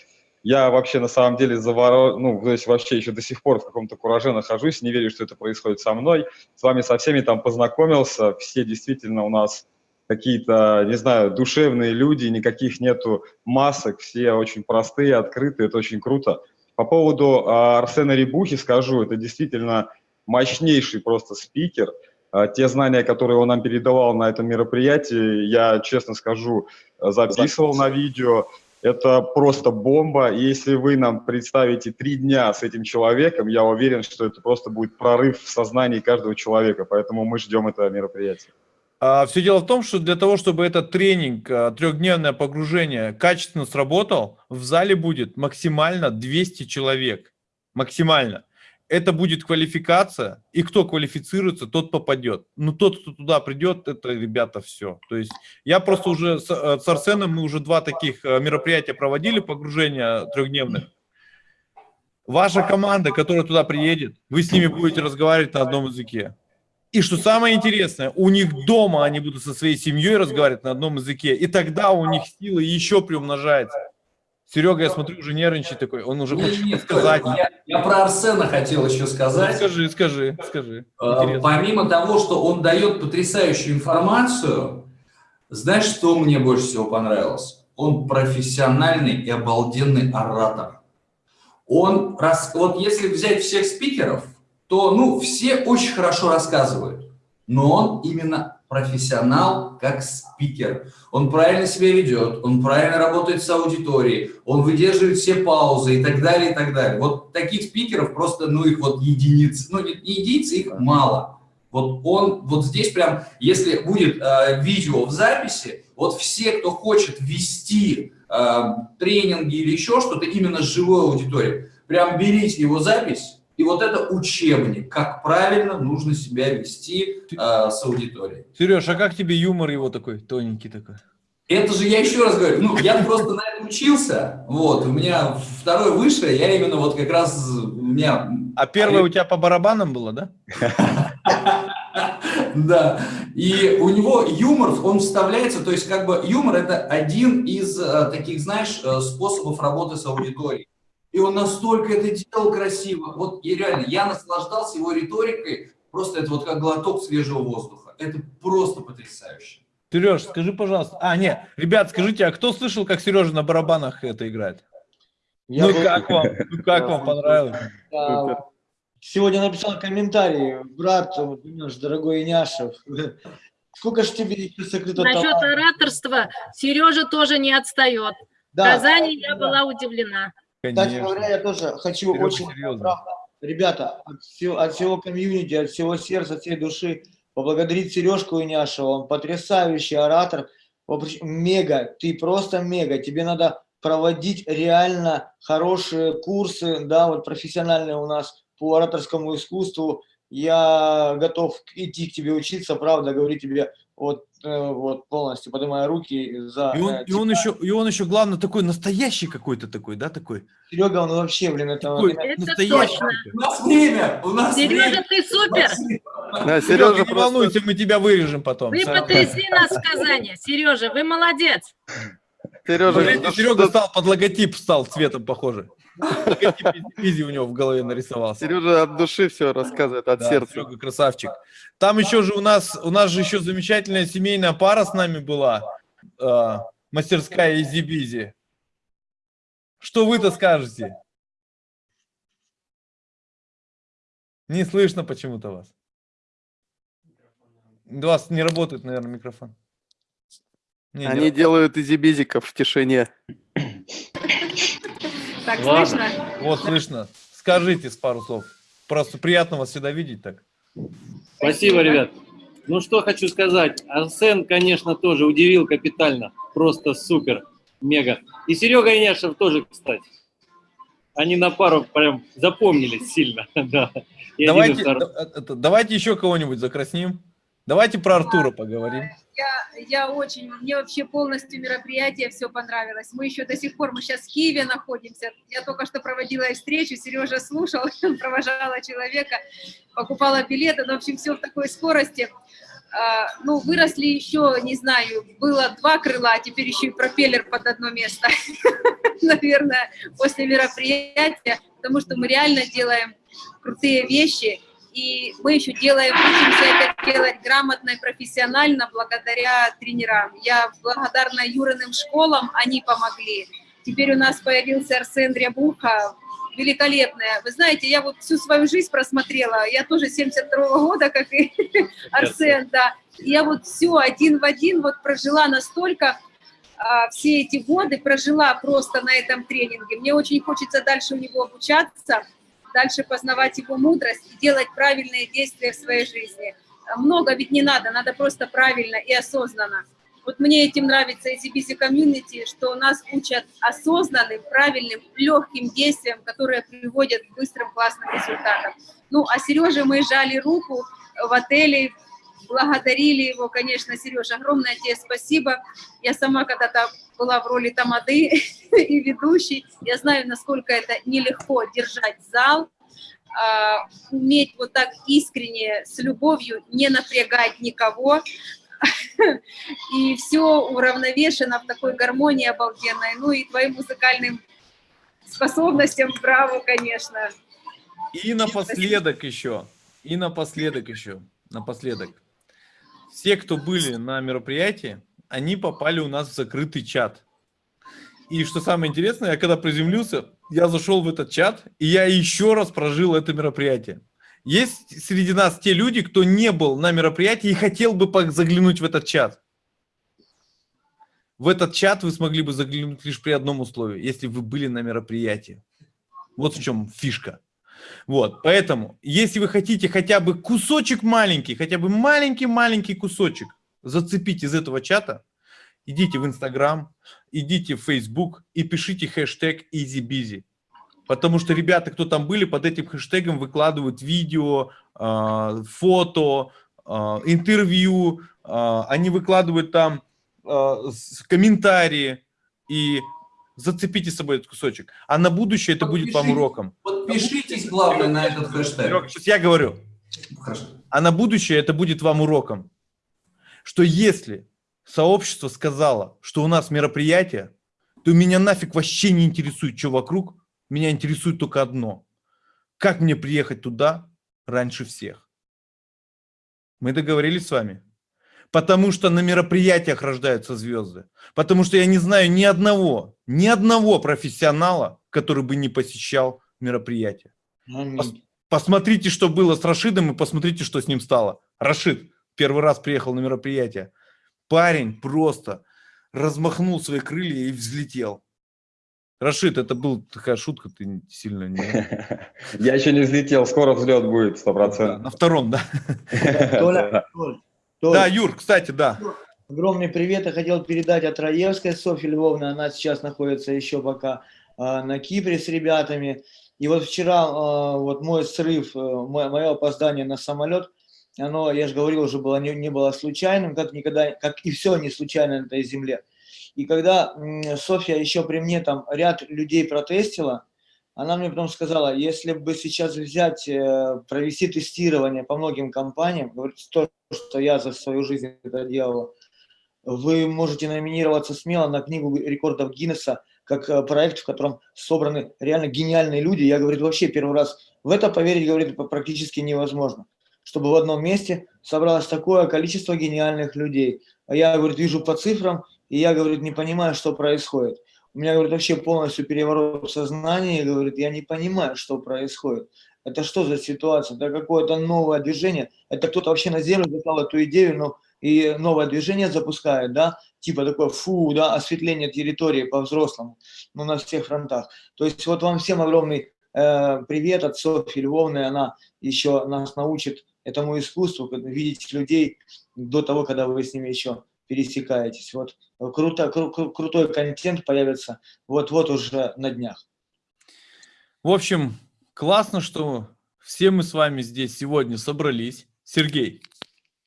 Я вообще на самом деле заворо... ну, то есть вообще еще до сих пор в каком-то кураже нахожусь, не верю, что это происходит со мной. С вами со всеми там познакомился, все действительно у нас какие-то, не знаю, душевные люди, никаких нету масок, все очень простые, открытые, это очень круто. По поводу а, Арсена Рябухи скажу, это действительно мощнейший просто спикер. А, те знания, которые он нам передавал на этом мероприятии, я, честно скажу, записывал на видео. Это просто бомба. Если вы нам представите три дня с этим человеком, я уверен, что это просто будет прорыв в сознании каждого человека. Поэтому мы ждем это мероприятие. А, все дело в том, что для того, чтобы этот тренинг, а, трехдневное погружение качественно сработал, в зале будет максимально 200 человек. Максимально. Это будет квалификация, и кто квалифицируется, тот попадет. Но тот, кто туда придет, это, ребята, все. То есть я просто уже с, э, с Арсеном, мы уже два таких э, мероприятия проводили, погружения трехдневных. Ваша команда, которая туда приедет, вы с ними будете разговаривать на одном языке. И что самое интересное, у них дома они будут со своей семьей разговаривать на одном языке, и тогда у них сила еще приумножается. Серега, я смотрю, уже нервничает такой, он уже хочет Нет, сказать. Я, я про Арсена хотел еще Ну, сказать. скажи, скажи, скажи. Э, Интересно. Помимо того, что он дает потрясающую информацию, знаешь, что мне больше всего понравилось? Он профессиональный и обалденный оратор. Он, рас- вот если взять всех спикеров, то, ну, все очень хорошо рассказывают, но он именно профессионал как спикер. Он правильно себя ведет, он правильно работает с аудиторией, он выдерживает все паузы и так далее, и так далее. Вот таких спикеров просто, ну, их вот единицы, ну, не единицы, их мало. Вот он, вот здесь прям, если будет э, видео в записи, вот все, кто хочет вести э, тренинги или еще что-то именно с живой аудиторией, прям берите его запись, и вот это учебник, как правильно нужно себя вести э, с аудиторией. Сереж, а как тебе юмор его такой, тоненький такой? Это же я еще раз говорю, ну, я просто на этом учился, вот, у меня второй высшее, я именно вот как раз, у меня... А первое у тебя по барабанам было, да? Да, и у него юмор, он вставляется, то есть как бы юмор это один из э, таких, знаешь, э, способов работы с аудиторией. И он настолько это делал красиво. Вот и реально, я наслаждался его риторикой, просто это вот как глоток свежего воздуха. Это просто потрясающе. Сереж, скажи, пожалуйста. А, нет, ребят, скажите, а кто слышал, как Сережа на барабанах это играет? Я ну был- как вам? Ну как вам понравилось? Сегодня написал комментарий, брат, наш дорогой Няшев. Сколько ж тебе еще сокрыто Насчет таланта? ораторства Сережа тоже не отстает. В Да. Казани я Да. была удивлена. Кстати говоря, я тоже хочу Серега очень, серьезно. правда, ребята, от всего, от всего комьюнити, от всего сердца, от всей души поблагодарить Сережку Иняшева. Он потрясающий оратор, мега, ты просто мега. Тебе надо проводить реально хорошие курсы, да, вот профессиональные у нас по ораторскому искусству. Я готов идти к тебе учиться, правда, говорю тебе вот, э, вот полностью, поднимая руки за... И он, э, и он еще, и он еще, главное, такой настоящий какой-то такой, да, такой? Серега, он вообще, блин, это... Такой Это настоящий. точно. У нас время, у нас Сережа, время. ты супер! Да, Серега, Сережа не волнуйся, мы тебя вырежем потом. Вы потрясли нас в Казани. Сережа, вы молодец. Сережа, Смотрите, Серега стал под логотип, стал цветом похожий. Логотип Изи у него в голове нарисовался. Сережа от души все рассказывает, от Да, сердца. Серега красавчик. Там еще же у нас, у нас же еще замечательная семейная пара с нами была. э, мастерская Изи Бизи. Что вы-то скажете? Не слышно почему-то вас. У вас не работает, наверное, микрофон. Не, не Они делают изибизиков в тишине. Так Ладно. слышно? Вот слышно. Скажите с пару слов. Просто приятно вас всегда видеть так. Спасибо, ребят. Ну что хочу сказать. Арсен, конечно, тоже удивил капитально. Просто супер, мега. И Серега Иняшев тоже, кстати. Они на пару прям запомнились сильно. Да. И Давайте, это- давайте еще кого-нибудь закрасним. Давайте про Артура поговорим. Я, я очень, мне вообще полностью мероприятие все понравилось. Мы еще до сих пор, мы сейчас в Киеве находимся. Я только что проводила встречу, Сережа слушал, провожала человека, покупала билеты. Ну, в общем, все в такой скорости. а, ну, выросли еще, не знаю, было два крыла, а теперь еще и пропеллер под одно место, наверное, после мероприятия, потому что мы реально делаем крутые вещи, и мы еще делаем, учимся это делать грамотно и профессионально благодаря тренерам. Я благодарна Юриным школам, они помогли. Теперь у нас появился Арсен Рябуха, великолепная. Вы знаете, я вот всю свою жизнь просмотрела, я тоже 72 -го года, как и Арсен, да. Я вот все один в один вот прожила настолько, а, все эти годы прожила просто на этом тренинге. Мне очень хочется дальше у него обучаться, дальше познавать его мудрость и делать правильные действия в своей жизни. Много ведь не надо, надо просто правильно и осознанно. Вот мне этим нравится Busy Community, что нас учат осознанным, правильным, легким действиям, которые приводят к быстрым, классным результатам. Ну, а Сереже мы жали руку в отеле, благодарили его, конечно, Сережа, огромное тебе спасибо. Я сама когда-то была в роли тамады и ведущей, я знаю, насколько это нелегко держать зал, а, уметь вот так искренне, с любовью, не напрягать никого, и все уравновешено в такой гармонии обалденной, ну и твоим музыкальным способностям, браво, конечно. И напоследок еще, и напоследок еще, напоследок. Все, кто были на мероприятии, они попали у нас в закрытый чат. И что самое интересное, я когда приземлился, я зашел в этот чат, и я еще раз прожил это мероприятие. Есть среди нас те люди, кто не был на мероприятии и хотел бы заглянуть в этот чат. В этот чат вы смогли бы заглянуть лишь при одном условии, если вы были на мероприятии. Вот в чем фишка. Вот, поэтому, если вы хотите хотя бы кусочек маленький, хотя бы маленький-маленький кусочек зацепить из этого чата, идите в Инстаграм, идите в Фейсбук и пишите хэштег EasyBusy. Потому что ребята, кто там были, под этим хэштегом выкладывают видео, э, фото, э, интервью, э, они выкладывают там комментарии и зацепите с собой этот кусочек. А на будущее это будет вам уроком. Подпишитесь, главное, на этот хэштег. Сейчас я говорю. Хорошо. А на будущее это будет вам уроком. Что если сообщество сказало, что у нас мероприятие, то меня нафиг вообще не интересует, что вокруг, меня интересует только одно. Как мне приехать туда раньше всех? Мы договорились с вами? Потому что на мероприятиях рождаются звезды. Потому что я не знаю ни одного, ни одного профессионала, который бы не посещал мероприятие. Пос посмотрите, что было с Рашидом, и посмотрите, что с ним стало. Рашид первый раз приехал на мероприятие. Парень просто размахнул свои крылья и взлетел. Рашид, это была такая шутка, ты сильно не... Я еще не взлетел, скоро взлет будет, сто процентов. На втором, да? Да, Юр, кстати, да. Огромный привет я хотел передать от Раевской Софьи Львовны. Она сейчас находится еще пока а, на Кипре с ребятами. И вот вчера а, вот мой срыв, а, мое опоздание на самолет, оно, я же говорил, уже было, не, не было случайным, как никогда, как и все не случайно на этой земле. И когда Софья еще при мне там ряд людей протестила, она мне потом сказала, если бы сейчас взять, э, провести тестирование по многим компаниям, говорит, то, что я за свою жизнь это делала, вы можете номинироваться смело на книгу рекордов Гиннесса, как э, проект, в котором собраны реально гениальные люди. Я, говорит, вообще первый раз в это поверить, говорит, практически невозможно. Чтобы в одном месте собралось такое количество гениальных людей. А я, говорит, вижу по цифрам, и я, говорит, не понимаю, что происходит. У меня, говорит, вообще полностью переворот в сознании, говорит, я не понимаю, что происходит. Это что за ситуация? Это какое-то новое движение? Это кто-то вообще на землю запал эту идею, но и новое движение запускает, да? Типа такое, фу, да, осветление территории по-взрослому, ну, на всех фронтах. То есть вот вам всем огромный э, привет от Софьи Львовны, она еще нас научит этому искусству, видеть людей до того, когда вы с ними еще пересекаетесь. Вот круто, кру, кру, крутой контент появится вот-вот уже на днях. В общем, классно, что все мы с вами здесь сегодня собрались. Сергей,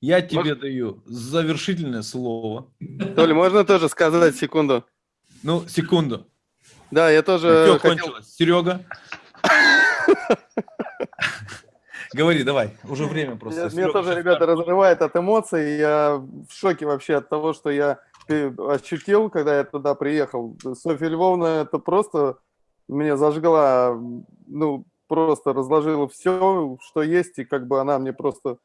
я тебе Может... даю завершительное слово. Толя, можно тоже сказать секунду? Ну, секунду. Да, я тоже хотел... кончилось? Серега? Говори, давай, уже время просто. Меня, меня тоже, ребята, разрывает от эмоций. Я в шоке вообще от того, что я э, ощутил, когда я туда приехал. Софья Львовна, это просто меня зажгла, ну, просто разложила все, что есть, и как бы она мне просто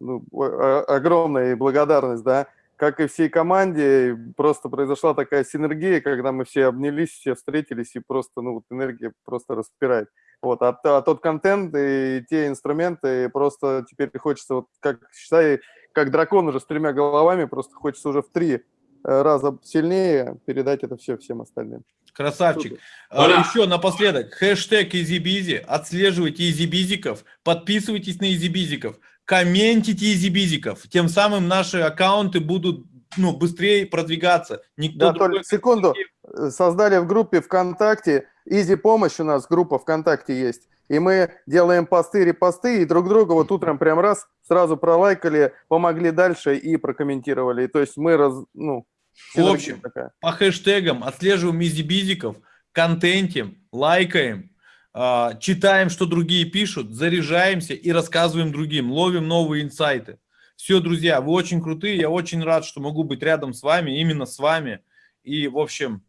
ну, огромная благодарность, да. Как и всей команде, просто произошла такая синергия, когда мы все обнялись, все встретились, и просто, ну, вот энергия просто распирает. Вот, а, а тот контент и те инструменты, просто теперь хочется, вот как, считай, как дракон уже с тремя головами, просто хочется уже в три э, раза сильнее передать это все всем остальным. Красавчик. А. Еще напоследок, хэштег EasyBizy, отслеживайте EasyBizиков, подписывайтесь на EasyBizиков, комментите EasyBizиков, тем самым наши аккаунты будут ну, быстрее продвигаться. Никто Да, другой Толь, секунду. Создали в группе ВКонтакте, Изи Помощь у нас, группа ВКонтакте есть. И мы делаем посты, репосты, и друг друга вот утром прям раз сразу пролайкали, помогли дальше и прокомментировали. И То есть мы, раз, ну, В общем, такая. по хэштегам отслеживаем изибизиков, контентим, лайкаем, а, читаем, что другие пишут, заряжаемся и рассказываем другим, ловим новые инсайты. Все, друзья, вы очень крутые, я очень рад, что могу быть рядом с вами, именно с вами. И, в общем,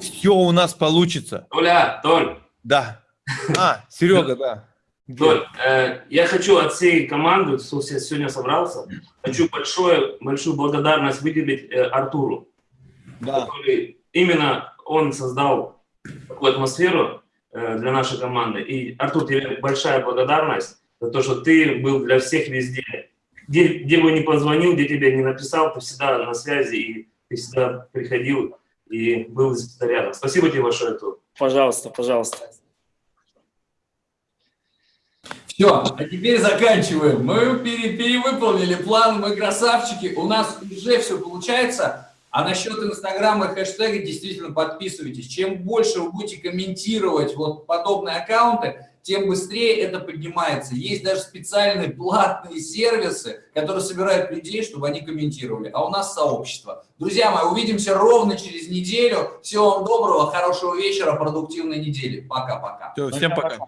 все у нас получится. Толя, Толь, Да. А, Серега, да. Толь, э, я хочу от всей команды, кто се- сегодня собрался, хочу большое, большую благодарность выделить э, Артуру, который именно он создал такую атмосферу э, для нашей команды. И, Артур, тебе большая благодарность за то, что ты был для всех везде. Где, где бы ни позвонил, где тебе не написал, ты всегда на связи, и ты всегда приходил и был всегда рядом. Спасибо тебе большое, Артур. Пожалуйста, пожалуйста. Все, а теперь заканчиваем. Мы пере- перевыполнили план, мы красавчики, у нас уже все получается. А насчет инстаграма и хэштега действительно подписывайтесь. Чем больше вы будете комментировать вот подобные аккаунты, тем быстрее это поднимается. Есть даже специальные платные сервисы, которые собирают людей, чтобы они комментировали. А у нас сообщество. Друзья мои, увидимся ровно через неделю. Всего вам доброго, хорошего вечера, продуктивной недели. Пока-пока. Всем пока.